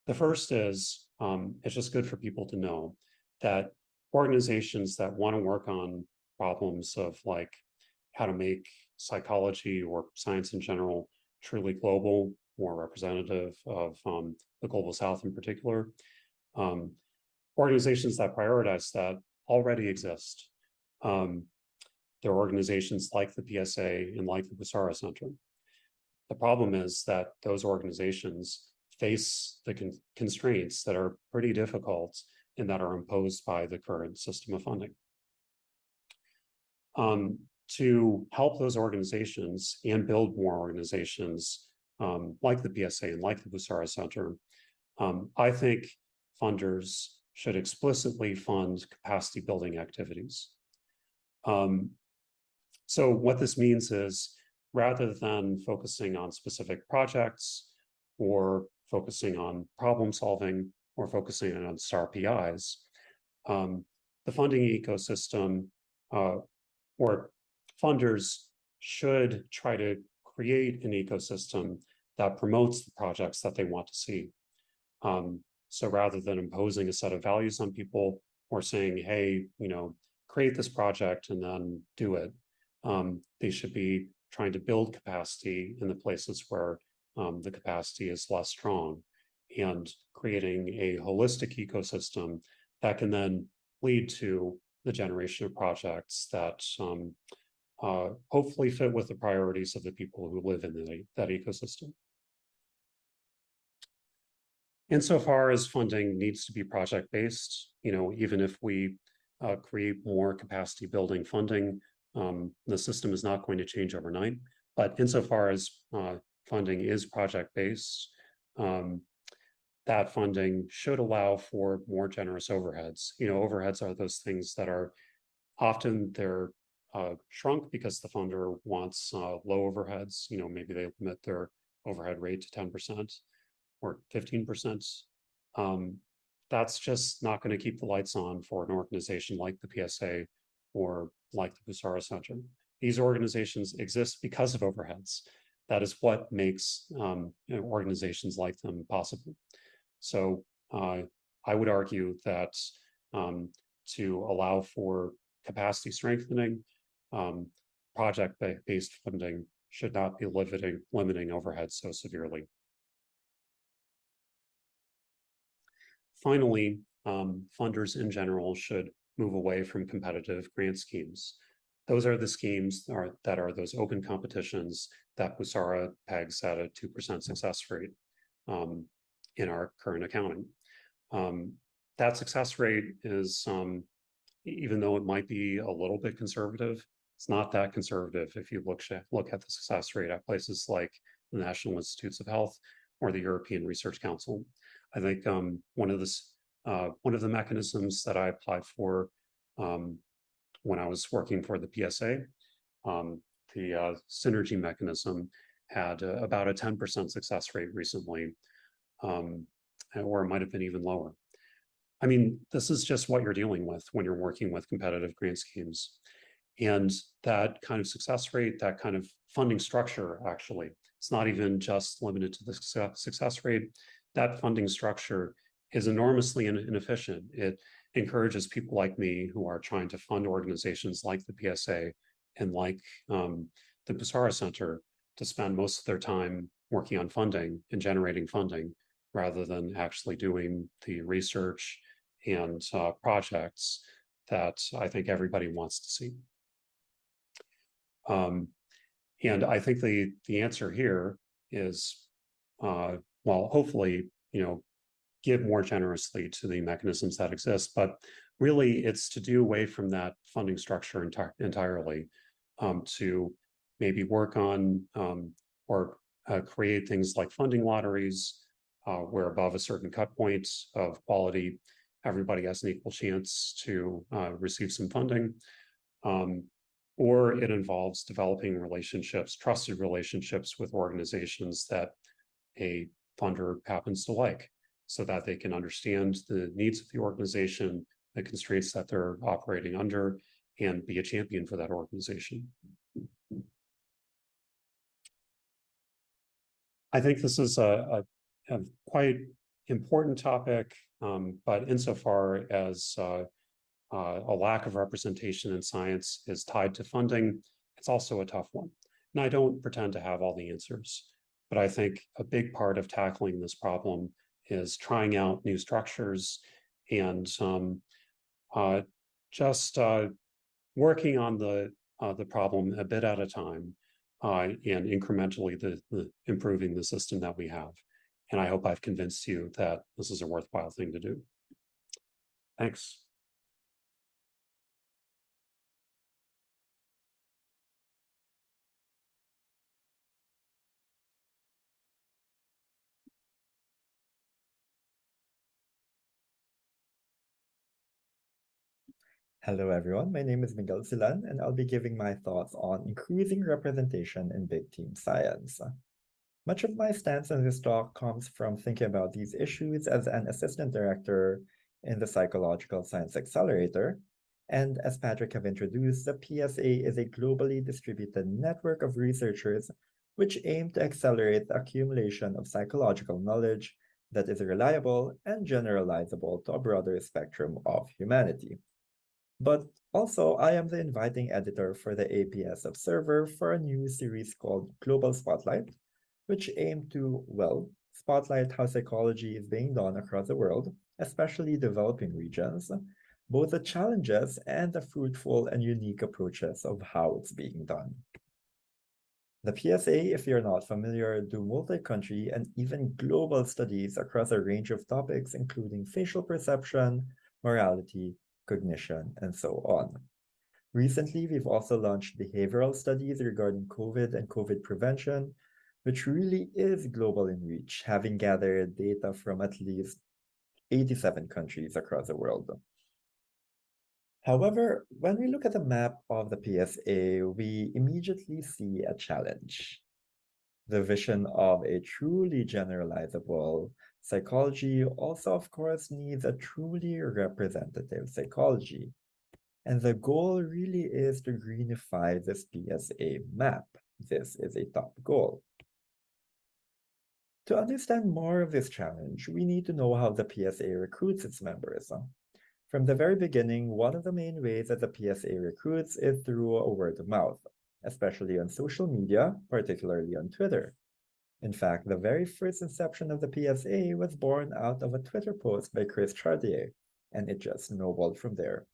The first is um, it's just good for people to know that organizations that want to work on problems of like how to make psychology or science in general truly global, more representative of um, the global south in particular. Um, organizations that prioritize that already exist. Um, there are organizations like the PSA and like the Busara Center. The problem is that those organizations face the con constraints that are pretty difficult and that are imposed by the current system of funding. Um, to help those organizations and build more organizations um, like the PSA and like the Busara Center, um, I think funders should explicitly fund capacity building activities. Um, so what this means is rather than focusing on specific projects or focusing on problem solving or focusing on star PIs, um, the funding ecosystem uh, or funders should try to create an ecosystem that promotes the projects that they want to see. Um, so rather than imposing a set of values on people or saying, hey, you know, create this project and then do it, um, they should be trying to build capacity in the places where um, the capacity is less strong and creating a holistic ecosystem that can then lead to the generation of projects that um, uh, hopefully fit with the priorities of the people who live in the, that ecosystem. Insofar as funding needs to be project-based, you know, even if we uh, create more capacity building funding, um, the system is not going to change overnight. But insofar as uh, funding is project-based, um, that funding should allow for more generous overheads. You know, overheads are those things that are often they're uh, shrunk because the funder wants uh, low overheads. You know, maybe they limit their overhead rate to 10% or 15%. Um, that's just not going to keep the lights on for an organization like the PSA or like the Busara Center. These organizations exist because of overheads. That is what makes um, you know, organizations like them possible. So uh, I would argue that um, to allow for capacity strengthening, um, project-based funding should not be limiting, limiting overhead so severely. Finally, um, funders in general should move away from competitive grant schemes. Those are the schemes are, that are those open competitions that Busara pegs at a 2% success rate um, in our current accounting. Um, that success rate is, um, even though it might be a little bit conservative, it's not that conservative if you look, look at the success rate at places like the National Institutes of Health or the European Research Council. I think um, one of this uh, one of the mechanisms that I applied for um, when I was working for the PSA, um, the uh, synergy mechanism had uh, about a 10% success rate recently, um, or it might have been even lower. I mean, this is just what you're dealing with when you're working with competitive grant schemes. And that kind of success rate, that kind of funding structure, actually, it's not even just limited to the success rate. That funding structure is enormously inefficient. It encourages people like me who are trying to fund organizations like the PSA and like um, the Busara Center to spend most of their time working on funding and generating funding rather than actually doing the research and uh, projects that I think everybody wants to see. Um, and I think the the answer here is, uh, well, hopefully, you know, give more generously to the mechanisms that exist, but really it's to do away from that funding structure enti entirely um, to maybe work on um, or uh, create things like funding lotteries uh, where above a certain cut point of quality, everybody has an equal chance to uh, receive some funding. Um, or it involves developing relationships, trusted relationships with organizations that a funder happens to like so that they can understand the needs of the organization, the constraints that they're operating under, and be a champion for that organization. I think this is a, a, a quite important topic, um, but insofar as uh, uh, a lack of representation in science is tied to funding, it's also a tough one. And I don't pretend to have all the answers, but I think a big part of tackling this problem is trying out new structures and um, uh, just uh, working on the uh, the problem a bit at a time uh, and incrementally the, the improving the system that we have. And I hope I've convinced you that this is a worthwhile thing to do. Thanks. Hello everyone, my name is Miguel Silan and I'll be giving my thoughts on increasing representation in big team science. Much of my stance in this talk comes from thinking about these issues as an assistant director in the Psychological Science Accelerator. And as Patrick have introduced, the PSA is a globally distributed network of researchers which aim to accelerate the accumulation of psychological knowledge that is reliable and generalizable to a broader spectrum of humanity. But also, I am the inviting editor for the APS Observer for a new series called Global Spotlight, which aim to, well, spotlight how psychology is being done across the world, especially developing regions, both the challenges and the fruitful and unique approaches of how it's being done. The PSA, if you're not familiar, do multi-country and even global studies across a range of topics, including facial perception, morality, cognition, and so on. Recently, we've also launched behavioral studies regarding COVID and COVID prevention, which really is global in reach, having gathered data from at least 87 countries across the world. However, when we look at the map of the PSA, we immediately see a challenge. The vision of a truly generalizable psychology also, of course, needs a truly representative psychology. And the goal really is to greenify this PSA map. This is a top goal. To understand more of this challenge, we need to know how the PSA recruits its members. From the very beginning, one of the main ways that the PSA recruits is through a word of mouth, especially on social media, particularly on Twitter. In fact, the very first inception of the PSA was born out of a Twitter post by Chris Chartier, and it just snowballed from there.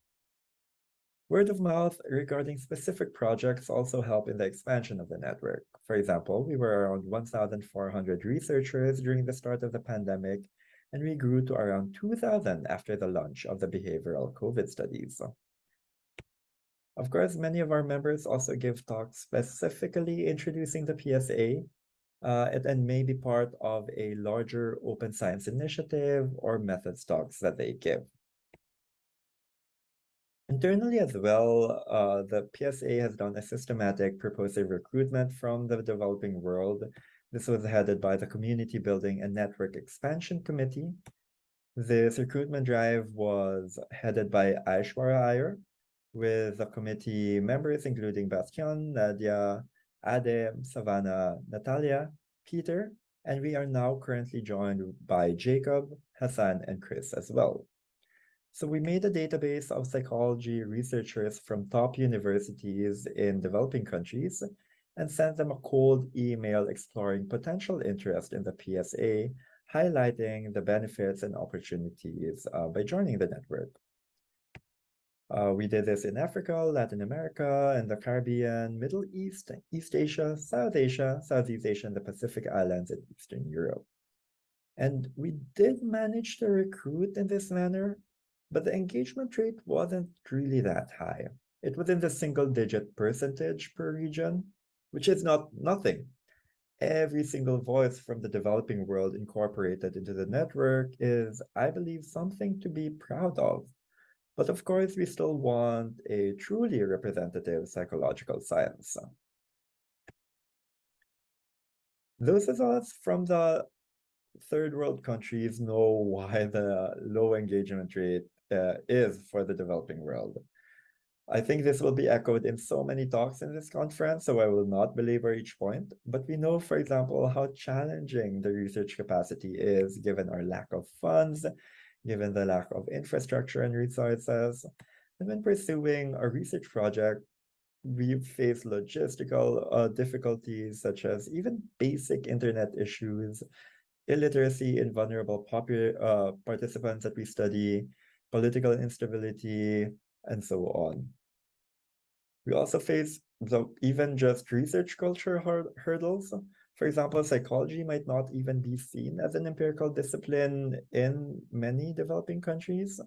Word of mouth regarding specific projects also help in the expansion of the network. For example, we were around 1,400 researchers during the start of the pandemic, and we grew to around 2,000 after the launch of the behavioral COVID studies. Of course, many of our members also give talks specifically introducing the PSA, uh, and may be part of a larger open science initiative or methods talks that they give. Internally as well, uh, the PSA has done a systematic purposive recruitment from the developing world. This was headed by the Community Building and Network Expansion Committee. This recruitment drive was headed by Aishwarya Iyer, with the committee members including Bastian, Nadia, Adem, Savannah, Natalia, Peter, and we are now currently joined by Jacob, Hassan, and Chris as well. So we made a database of psychology researchers from top universities in developing countries and sent them a cold email exploring potential interest in the PSA, highlighting the benefits and opportunities uh, by joining the network. Uh, we did this in Africa, Latin America, and the Caribbean, Middle East, East Asia, South Asia, Southeast Asia, and the Pacific Islands and Eastern Europe. And we did manage to recruit in this manner, but the engagement rate wasn't really that high. It was in the single digit percentage per region, which is not nothing. Every single voice from the developing world incorporated into the network is, I believe, something to be proud of. But of course, we still want a truly representative psychological science. Those us from the third world countries know why the low engagement rate uh, is for the developing world. I think this will be echoed in so many talks in this conference, so I will not belabor each point, but we know, for example, how challenging the research capacity is given our lack of funds, given the lack of infrastructure and resources. And when pursuing a research project, we face logistical uh, difficulties such as even basic internet issues, illiteracy in vulnerable uh, participants that we study, political instability, and so on. We also face the, even just research culture hurdles. For example, psychology might not even be seen as an empirical discipline in many developing countries.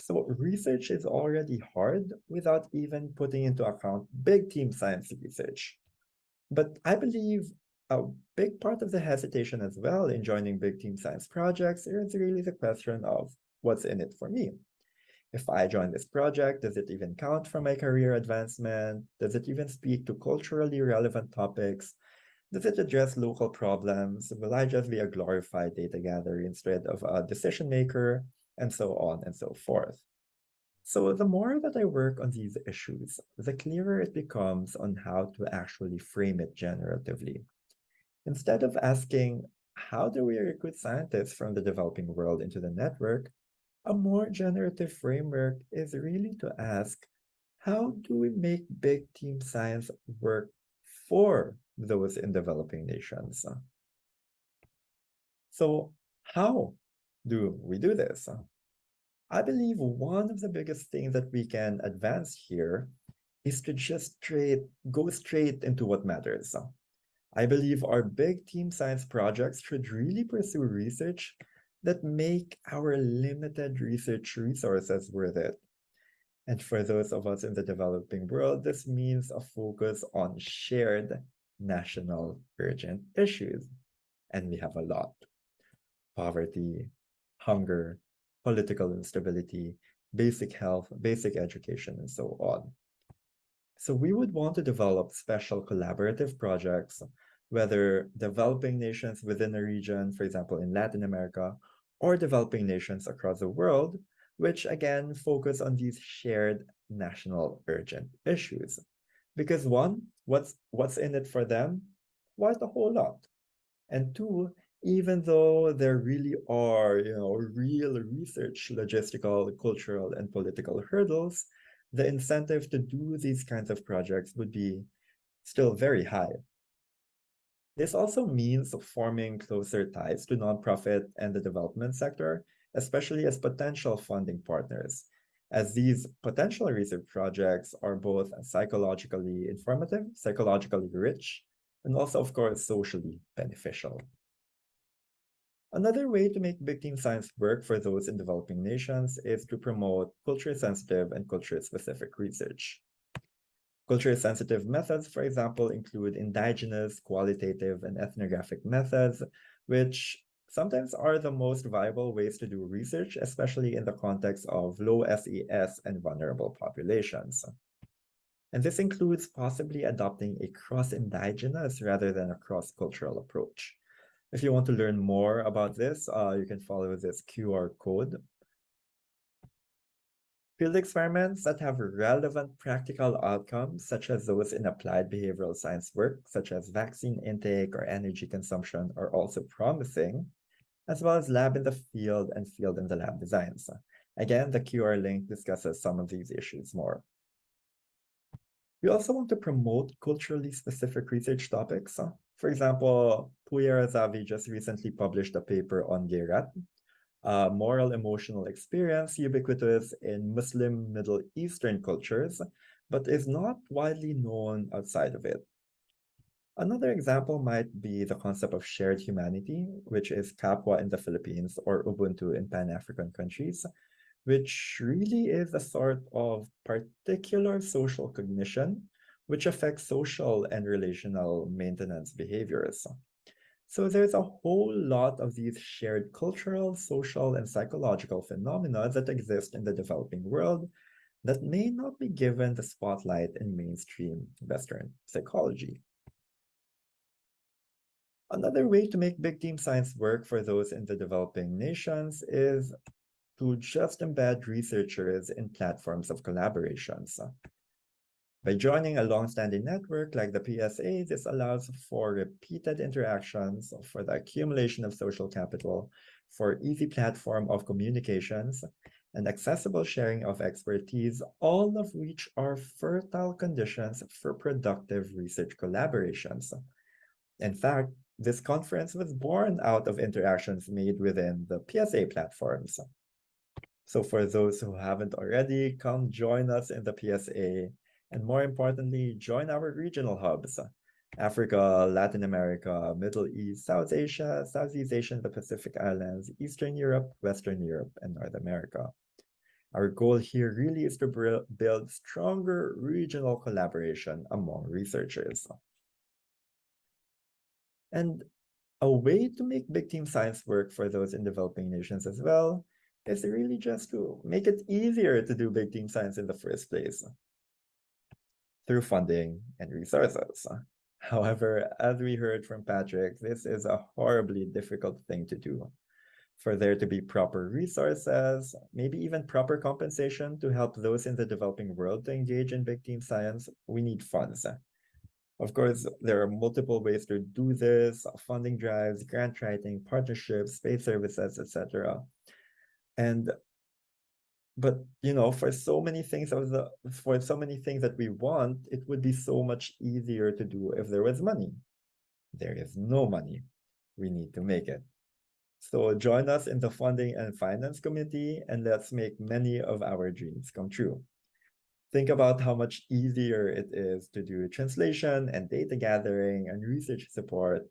So research is already hard without even putting into account big team science research. But I believe a big part of the hesitation as well in joining big team science projects is really the question of what's in it for me. If I join this project, does it even count for my career advancement? Does it even speak to culturally relevant topics? Does it address local problems? Will I just be a glorified data gatherer instead of a decision maker? And so on and so forth. So the more that I work on these issues, the clearer it becomes on how to actually frame it generatively. Instead of asking, how do we recruit scientists from the developing world into the network? A more generative framework is really to ask, how do we make big team science work for those in developing nations? So how do we do this? I believe one of the biggest things that we can advance here is to just straight go straight into what matters. I believe our big team science projects should really pursue research that make our limited research resources worth it. And for those of us in the developing world, this means a focus on shared national urgent issues. And we have a lot. Poverty, hunger, political instability, basic health, basic education, and so on. So we would want to develop special collaborative projects, whether developing nations within a region, for example, in Latin America, or developing nations across the world, which again focus on these shared national urgent issues. Because one, what's what's in it for them? Quite a whole lot. And two, even though there really are, you know, real research, logistical, cultural, and political hurdles, the incentive to do these kinds of projects would be still very high. This also means forming closer ties to nonprofit and the development sector, especially as potential funding partners, as these potential research projects are both psychologically informative, psychologically rich, and also, of course, socially beneficial. Another way to make big team science work for those in developing nations is to promote culture-sensitive and culture-specific research. Culture-sensitive methods, for example, include indigenous, qualitative, and ethnographic methods, which sometimes are the most viable ways to do research, especially in the context of low SES and vulnerable populations. And this includes possibly adopting a cross-indigenous rather than a cross-cultural approach. If you want to learn more about this, uh, you can follow this QR code. Field experiments that have relevant practical outcomes, such as those in applied behavioral science work, such as vaccine intake or energy consumption, are also promising, as well as lab in the field and field in the lab designs. Again, the QR link discusses some of these issues more. We also want to promote culturally specific research topics. For example, Pooya Razavi just recently published a paper on Gayret, a moral emotional experience ubiquitous in Muslim Middle Eastern cultures, but is not widely known outside of it. Another example might be the concept of shared humanity, which is Kapwa in the Philippines or Ubuntu in Pan-African countries, which really is a sort of particular social cognition which affects social and relational maintenance behaviors. So there's a whole lot of these shared cultural, social, and psychological phenomena that exist in the developing world that may not be given the spotlight in mainstream Western psychology. Another way to make big team science work for those in the developing nations is to just embed researchers in platforms of collaborations. By joining a long-standing network like the PSA, this allows for repeated interactions, for the accumulation of social capital, for easy platform of communications, and accessible sharing of expertise, all of which are fertile conditions for productive research collaborations. In fact, this conference was born out of interactions made within the PSA platforms. So for those who haven't already, come join us in the PSA and more importantly, join our regional hubs, Africa, Latin America, Middle East, South Asia, Southeast Asia, the Pacific Islands, Eastern Europe, Western Europe, and North America. Our goal here really is to build stronger regional collaboration among researchers. And a way to make big team science work for those in developing nations as well is really just to make it easier to do big team science in the first place through funding and resources. However, as we heard from Patrick, this is a horribly difficult thing to do. For there to be proper resources, maybe even proper compensation to help those in the developing world to engage in big team science, we need funds. Of course, there are multiple ways to do this, uh, funding drives, grant writing, partnerships, space services, etc. And but you know for so many things of the for so many things that we want it would be so much easier to do if there was money. There is no money. We need to make it. So join us in the funding and finance committee and let's make many of our dreams come true think about how much easier it is to do translation and data gathering and research support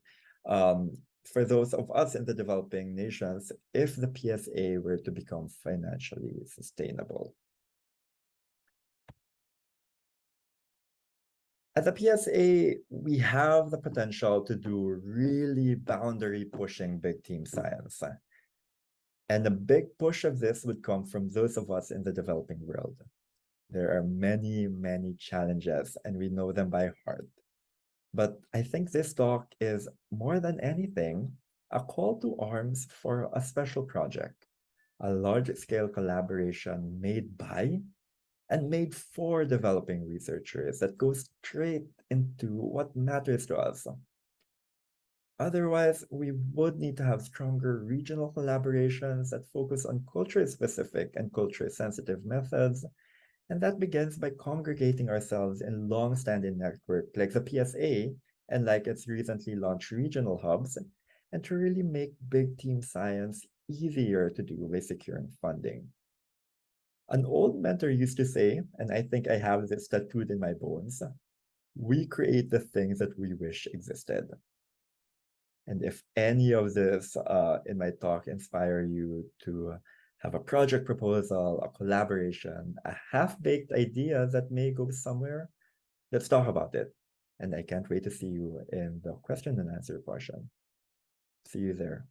um, for those of us in the developing nations if the PSA were to become financially sustainable. At the PSA, we have the potential to do really boundary pushing big team science. And a big push of this would come from those of us in the developing world. There are many, many challenges, and we know them by heart. But I think this talk is more than anything a call to arms for a special project, a large scale collaboration made by and made for developing researchers that goes straight into what matters to us. Otherwise, we would need to have stronger regional collaborations that focus on culture specific and culture sensitive methods and that begins by congregating ourselves in long-standing networks like the PSA and like its recently launched regional hubs, and to really make big team science easier to do by securing funding. An old mentor used to say, and I think I have this tattooed in my bones, we create the things that we wish existed. And if any of this uh, in my talk inspire you to have a project proposal, a collaboration, a half-baked idea that may go somewhere, let's talk about it. And I can't wait to see you in the question and answer portion. See you there.